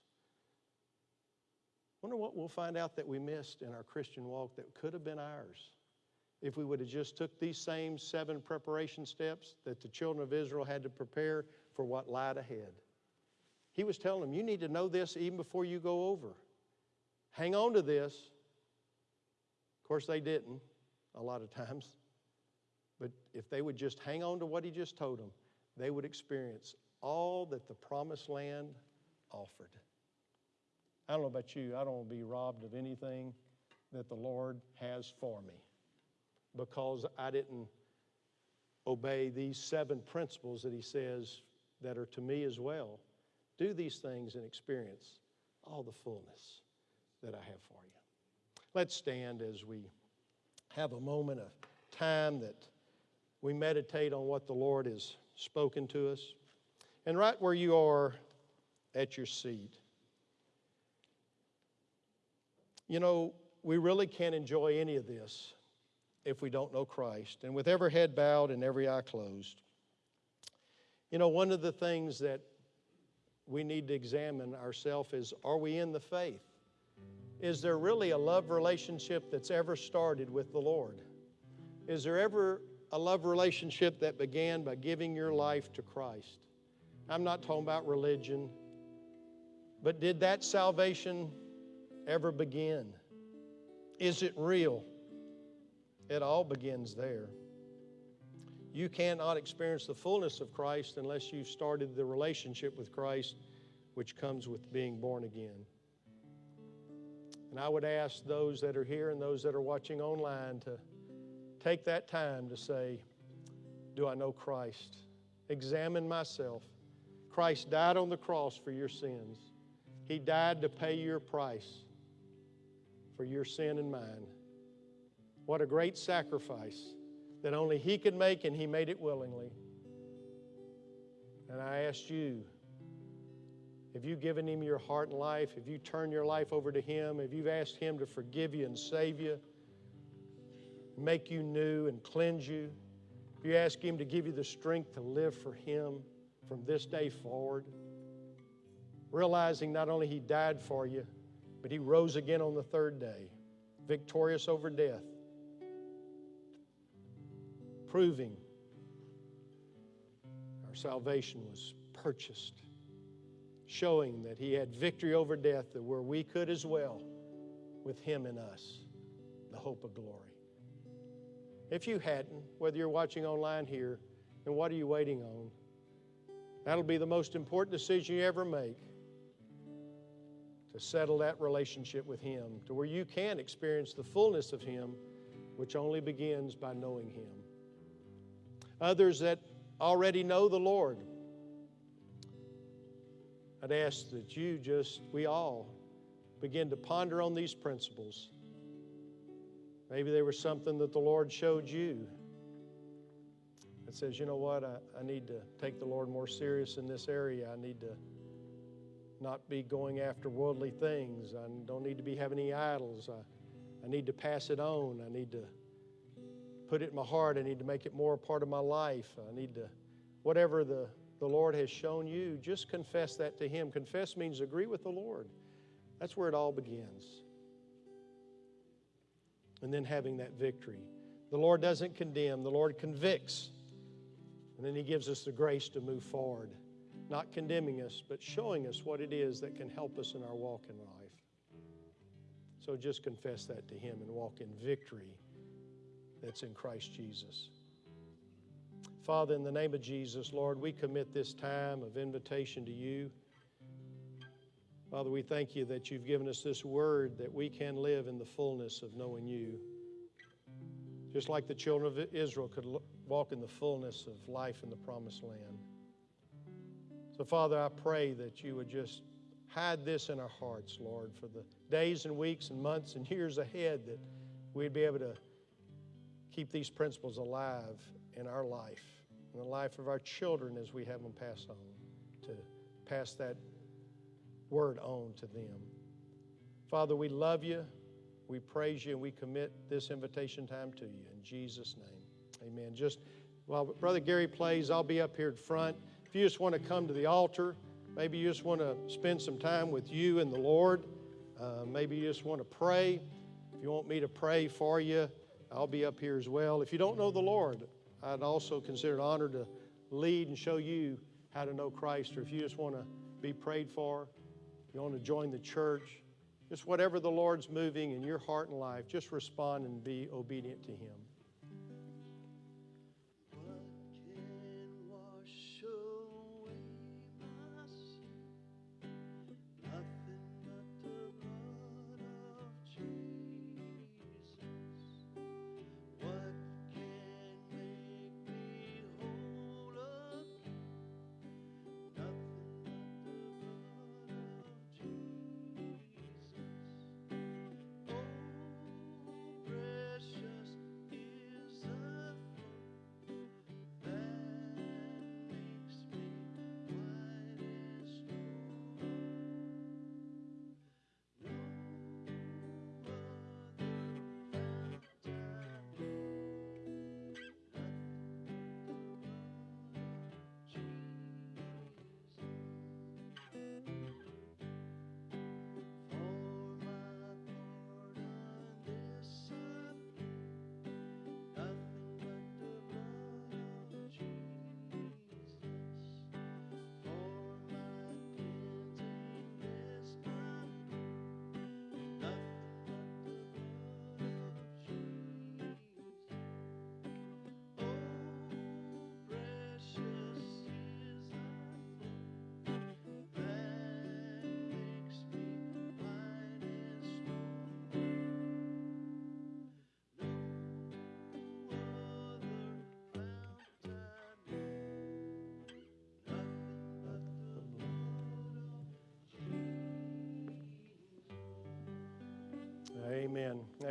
S2: Wonder what we'll find out that we missed in our Christian walk that could have been ours if we would have just took these same seven preparation steps that the children of Israel had to prepare for what lied ahead. He was telling them, you need to know this even before you go over. Hang on to this. Of course, they didn't a lot of times. But if they would just hang on to what he just told them, they would experience all that the promised land offered. I don't know about you, I don't want to be robbed of anything that the Lord has for me because I didn't obey these seven principles that he says that are to me as well. Do these things and experience all the fullness that I have for you. Let's stand as we have a moment of time that we meditate on what the Lord has spoken to us. And right where you are at your seat, you know, we really can't enjoy any of this if we don't know Christ. And with every head bowed and every eye closed, you know, one of the things that we need to examine ourselves is are we in the faith? Is there really a love relationship that's ever started with the Lord? Is there ever a love relationship that began by giving your life to Christ? I'm not talking about religion, but did that salvation ever begin? Is it real? It all begins there. You cannot experience the fullness of Christ unless you've started the relationship with Christ, which comes with being born again. And I would ask those that are here and those that are watching online to take that time to say, Do I know Christ? Examine myself. Christ died on the cross for your sins, He died to pay your price for your sin and mine. What a great sacrifice that only He could make, and He made it willingly. And I asked you, have you given Him your heart and life? Have you turned your life over to Him? Have you asked Him to forgive you and save you, make you new and cleanse you? Have you ask Him to give you the strength to live for Him from this day forward? Realizing not only He died for you, but He rose again on the third day, victorious over death proving our salvation was purchased, showing that He had victory over death, that where we could as well with Him in us, the hope of glory. If you hadn't, whether you're watching online here, then what are you waiting on? That'll be the most important decision you ever make to settle that relationship with Him to where you can experience the fullness of Him, which only begins by knowing Him others that already know the Lord. I'd ask that you just, we all, begin to ponder on these principles. Maybe there was something that the Lord showed you that says, you know what, I, I need to take the Lord more serious in this area. I need to not be going after worldly things. I don't need to be having any idols. I, I need to pass it on. I need to put it in my heart. I need to make it more a part of my life. I need to, whatever the, the Lord has shown you, just confess that to Him. Confess means agree with the Lord. That's where it all begins. And then having that victory. The Lord doesn't condemn, the Lord convicts. And then He gives us the grace to move forward, not condemning us, but showing us what it is that can help us in our walk in life. So just confess that to Him and walk in victory that's in Christ Jesus. Father, in the name of Jesus, Lord, we commit this time of invitation to you. Father, we thank you that you've given us this word that we can live in the fullness of knowing you. just like the children of Israel could walk in the fullness of life in the promised land. So, Father, I pray that you would just hide this in our hearts, Lord, for the days and weeks and months and years ahead that we'd be able to keep these principles alive in our life, in the life of our children as we have them pass on, to pass that word on to them. Father, we love you, we praise you, and we commit this invitation time to you. In Jesus' name, amen. Just while Brother Gary plays, I'll be up here in front. If you just want to come to the altar, maybe you just want to spend some time with you and the Lord, uh, maybe you just want to pray. If you want me to pray for you, I'll be up here as well. If you don't know the Lord, I'd also consider it an honor to lead and show you how to know Christ. Or if you just want to be prayed for, you want to join the church, just whatever the Lord's moving in your heart and life, just respond and be obedient to Him.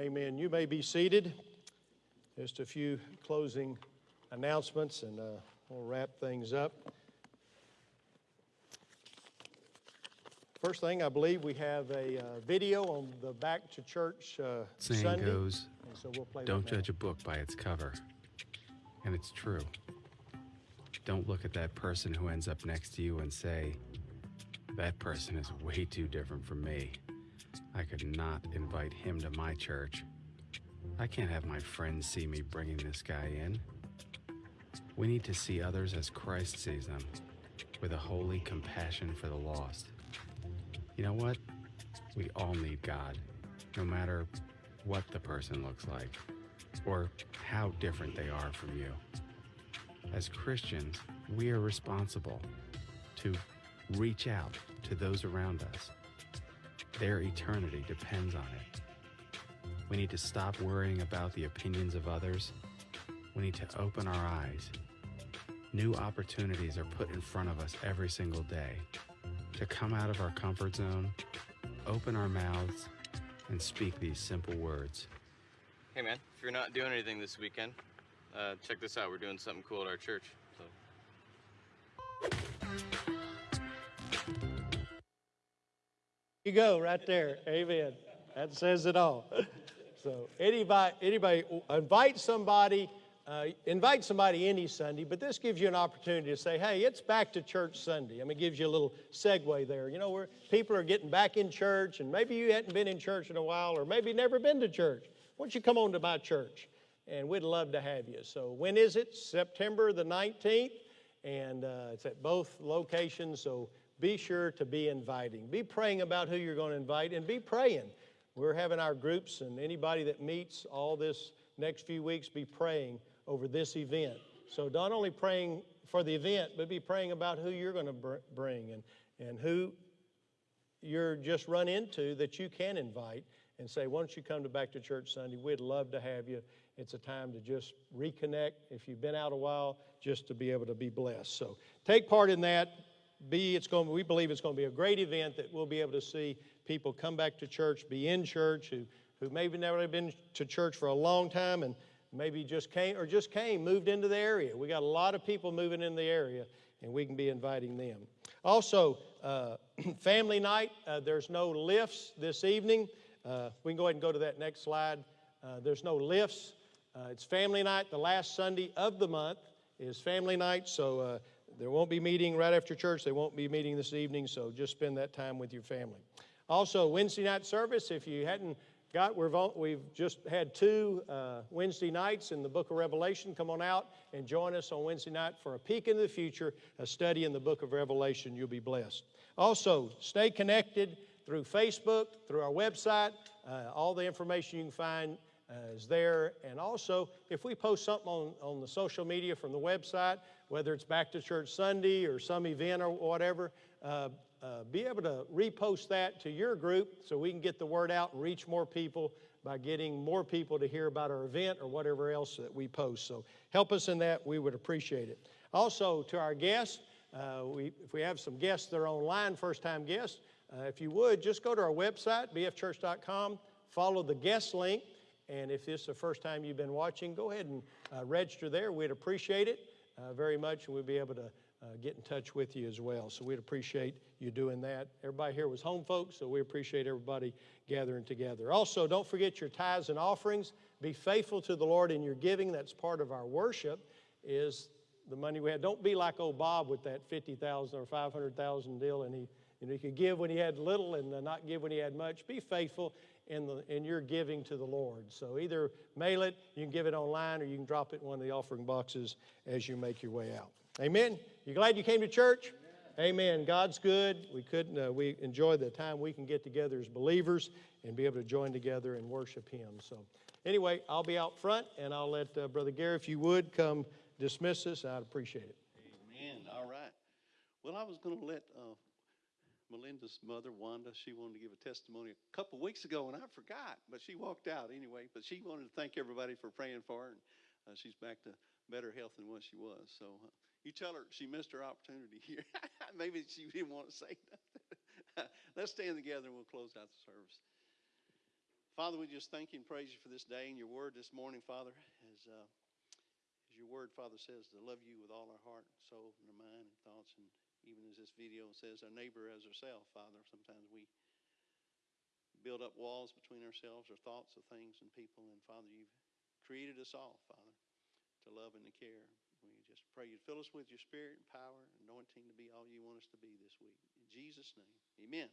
S2: Amen. You may be seated. Just a few closing announcements, and uh, we'll wrap things up. First thing, I believe we have a uh, video on the Back to Church uh,
S5: Saying
S2: Sunday.
S5: goes,
S2: and so we'll play
S5: don't judge a book by its cover. And it's true. Don't look at that person who ends up next to you and say, that person is way too different from me. I could not invite him to my church. I can't have my friends see me bringing this guy in. We need to see others as Christ sees them, with a holy compassion for the lost. You know what? We all need God, no matter what the person looks like or how different they are from you. As Christians, we are responsible to reach out to those around us. Their eternity depends on it. We need to stop worrying about the opinions of others. We need to open our eyes. New opportunities are put in front of us every single day to come out of our comfort zone, open our mouths, and speak these simple words.
S6: Hey man, if you're not doing anything this weekend, uh, check this out. We're doing something cool at our church. So.
S2: You go right there. Amen. That says it all. So anybody, anybody, invite somebody, uh, invite somebody any Sunday, but this gives you an opportunity to say, hey, it's back to church Sunday. I mean, it gives you a little segue there. You know, where people are getting back in church, and maybe you hadn't been in church in a while, or maybe never been to church. Why don't you come on to my church? And we'd love to have you. So when is it? September the 19th, and uh, it's at both locations. So be sure to be inviting. Be praying about who you're going to invite, and be praying. We're having our groups, and anybody that meets all this next few weeks, be praying over this event. So not only praying for the event, but be praying about who you're going to br- bring and, and who you're just run into that you can invite and say, why don't you come to Back to Church Sunday? We'd love to have you. it's a time to just reconnect. If you've been out a while, just to be able to be blessed. So take part in that. B, it's going. We believe it's going to be a great event that we'll be able to see people come back to church, be in church, who who maybe never have been to church for a long time and maybe just came or just came, moved into the area. We got a lot of people moving in the area, and we can be inviting them. Also, uh, family night. Uh, there's no lifts this evening. Uh, we can go ahead and go to that next slide. Uh, there's no lifts. Uh, it's family night. The last Sunday of the month is family night, so uh, there won't be meeting right after church. They won't be meeting this evening, so just spend that time with your family. Also, Wednesday night service. If you hadn't got, we've, we've just had two uh, Wednesday nights in the book of Revelation. Come on out and join us on Wednesday night for a peek into the future, a study in the book of Revelation. You'll be blessed. Also, stay connected through Facebook, through our website. Uh, all the information you can find is there. And also, if we post something on, on the social media from the website, whether it's Back to Church Sunday or some event or whatever, uh, uh, be able to repost that to your group so we can get the word out and reach more people by getting more people to hear about our event or whatever else that we post. So help us in that. We would appreciate it. Also, to our guests, uh, we, if we have some guests that are online, first time guests, uh, if you would, just go to our website, bfchurch.com, follow the guest link, and if this is the first time you've been watching, go ahead and uh, register there. We'd appreciate it uh, very much, and we'd be able to uh, get in touch with you as well. So we'd appreciate you doing that. Everybody here was home folks, so we appreciate everybody gathering together. Also, don't forget your tithes and offerings. Be faithful to the Lord in your giving. That's part of our worship. Is the money we had. Don't be like old Bob with that fifty thousand or five hundred thousand deal, and he you know he could give when he had little and uh, not give when he had much. Be faithful in the in your giving to the Lord. So either mail it, you can give it online, or you can drop it in one of the offering boxes as you make your way out. Amen. You glad you came to church? Amen. God's good. We couldn't. Uh, we enjoy the time we can get together as believers and be able to join together and worship Him. So, anyway, I'll be out front, and I'll let uh, Brother Gary, if you would, come dismiss us. I'd appreciate it.
S1: Amen. All right. Well, I was going to let uh, Melinda's mother, Wanda, she wanted to give a testimony a couple weeks ago, and I forgot, but she walked out anyway. But she wanted to thank everybody for praying for her, and uh, she's back to better health than what she was. So uh, you tell her she missed her opportunity here. Maybe she didn't want to say nothing. Let's stand together and we'll close out the service. Father, we just thank you and praise you for this day and your word this morning, Father, as, uh, as your word, Father, says to love you with all our heart, soul, and our mind and thoughts. And even as this video says, our neighbor as ourselves, Father, sometimes we build up walls between ourselves or thoughts of things and people. And Father, you've created us all, Father, to love and to care. We just pray you fill us with your spirit and power, anointing to be all you want us to be this week. In Jesus' name, amen.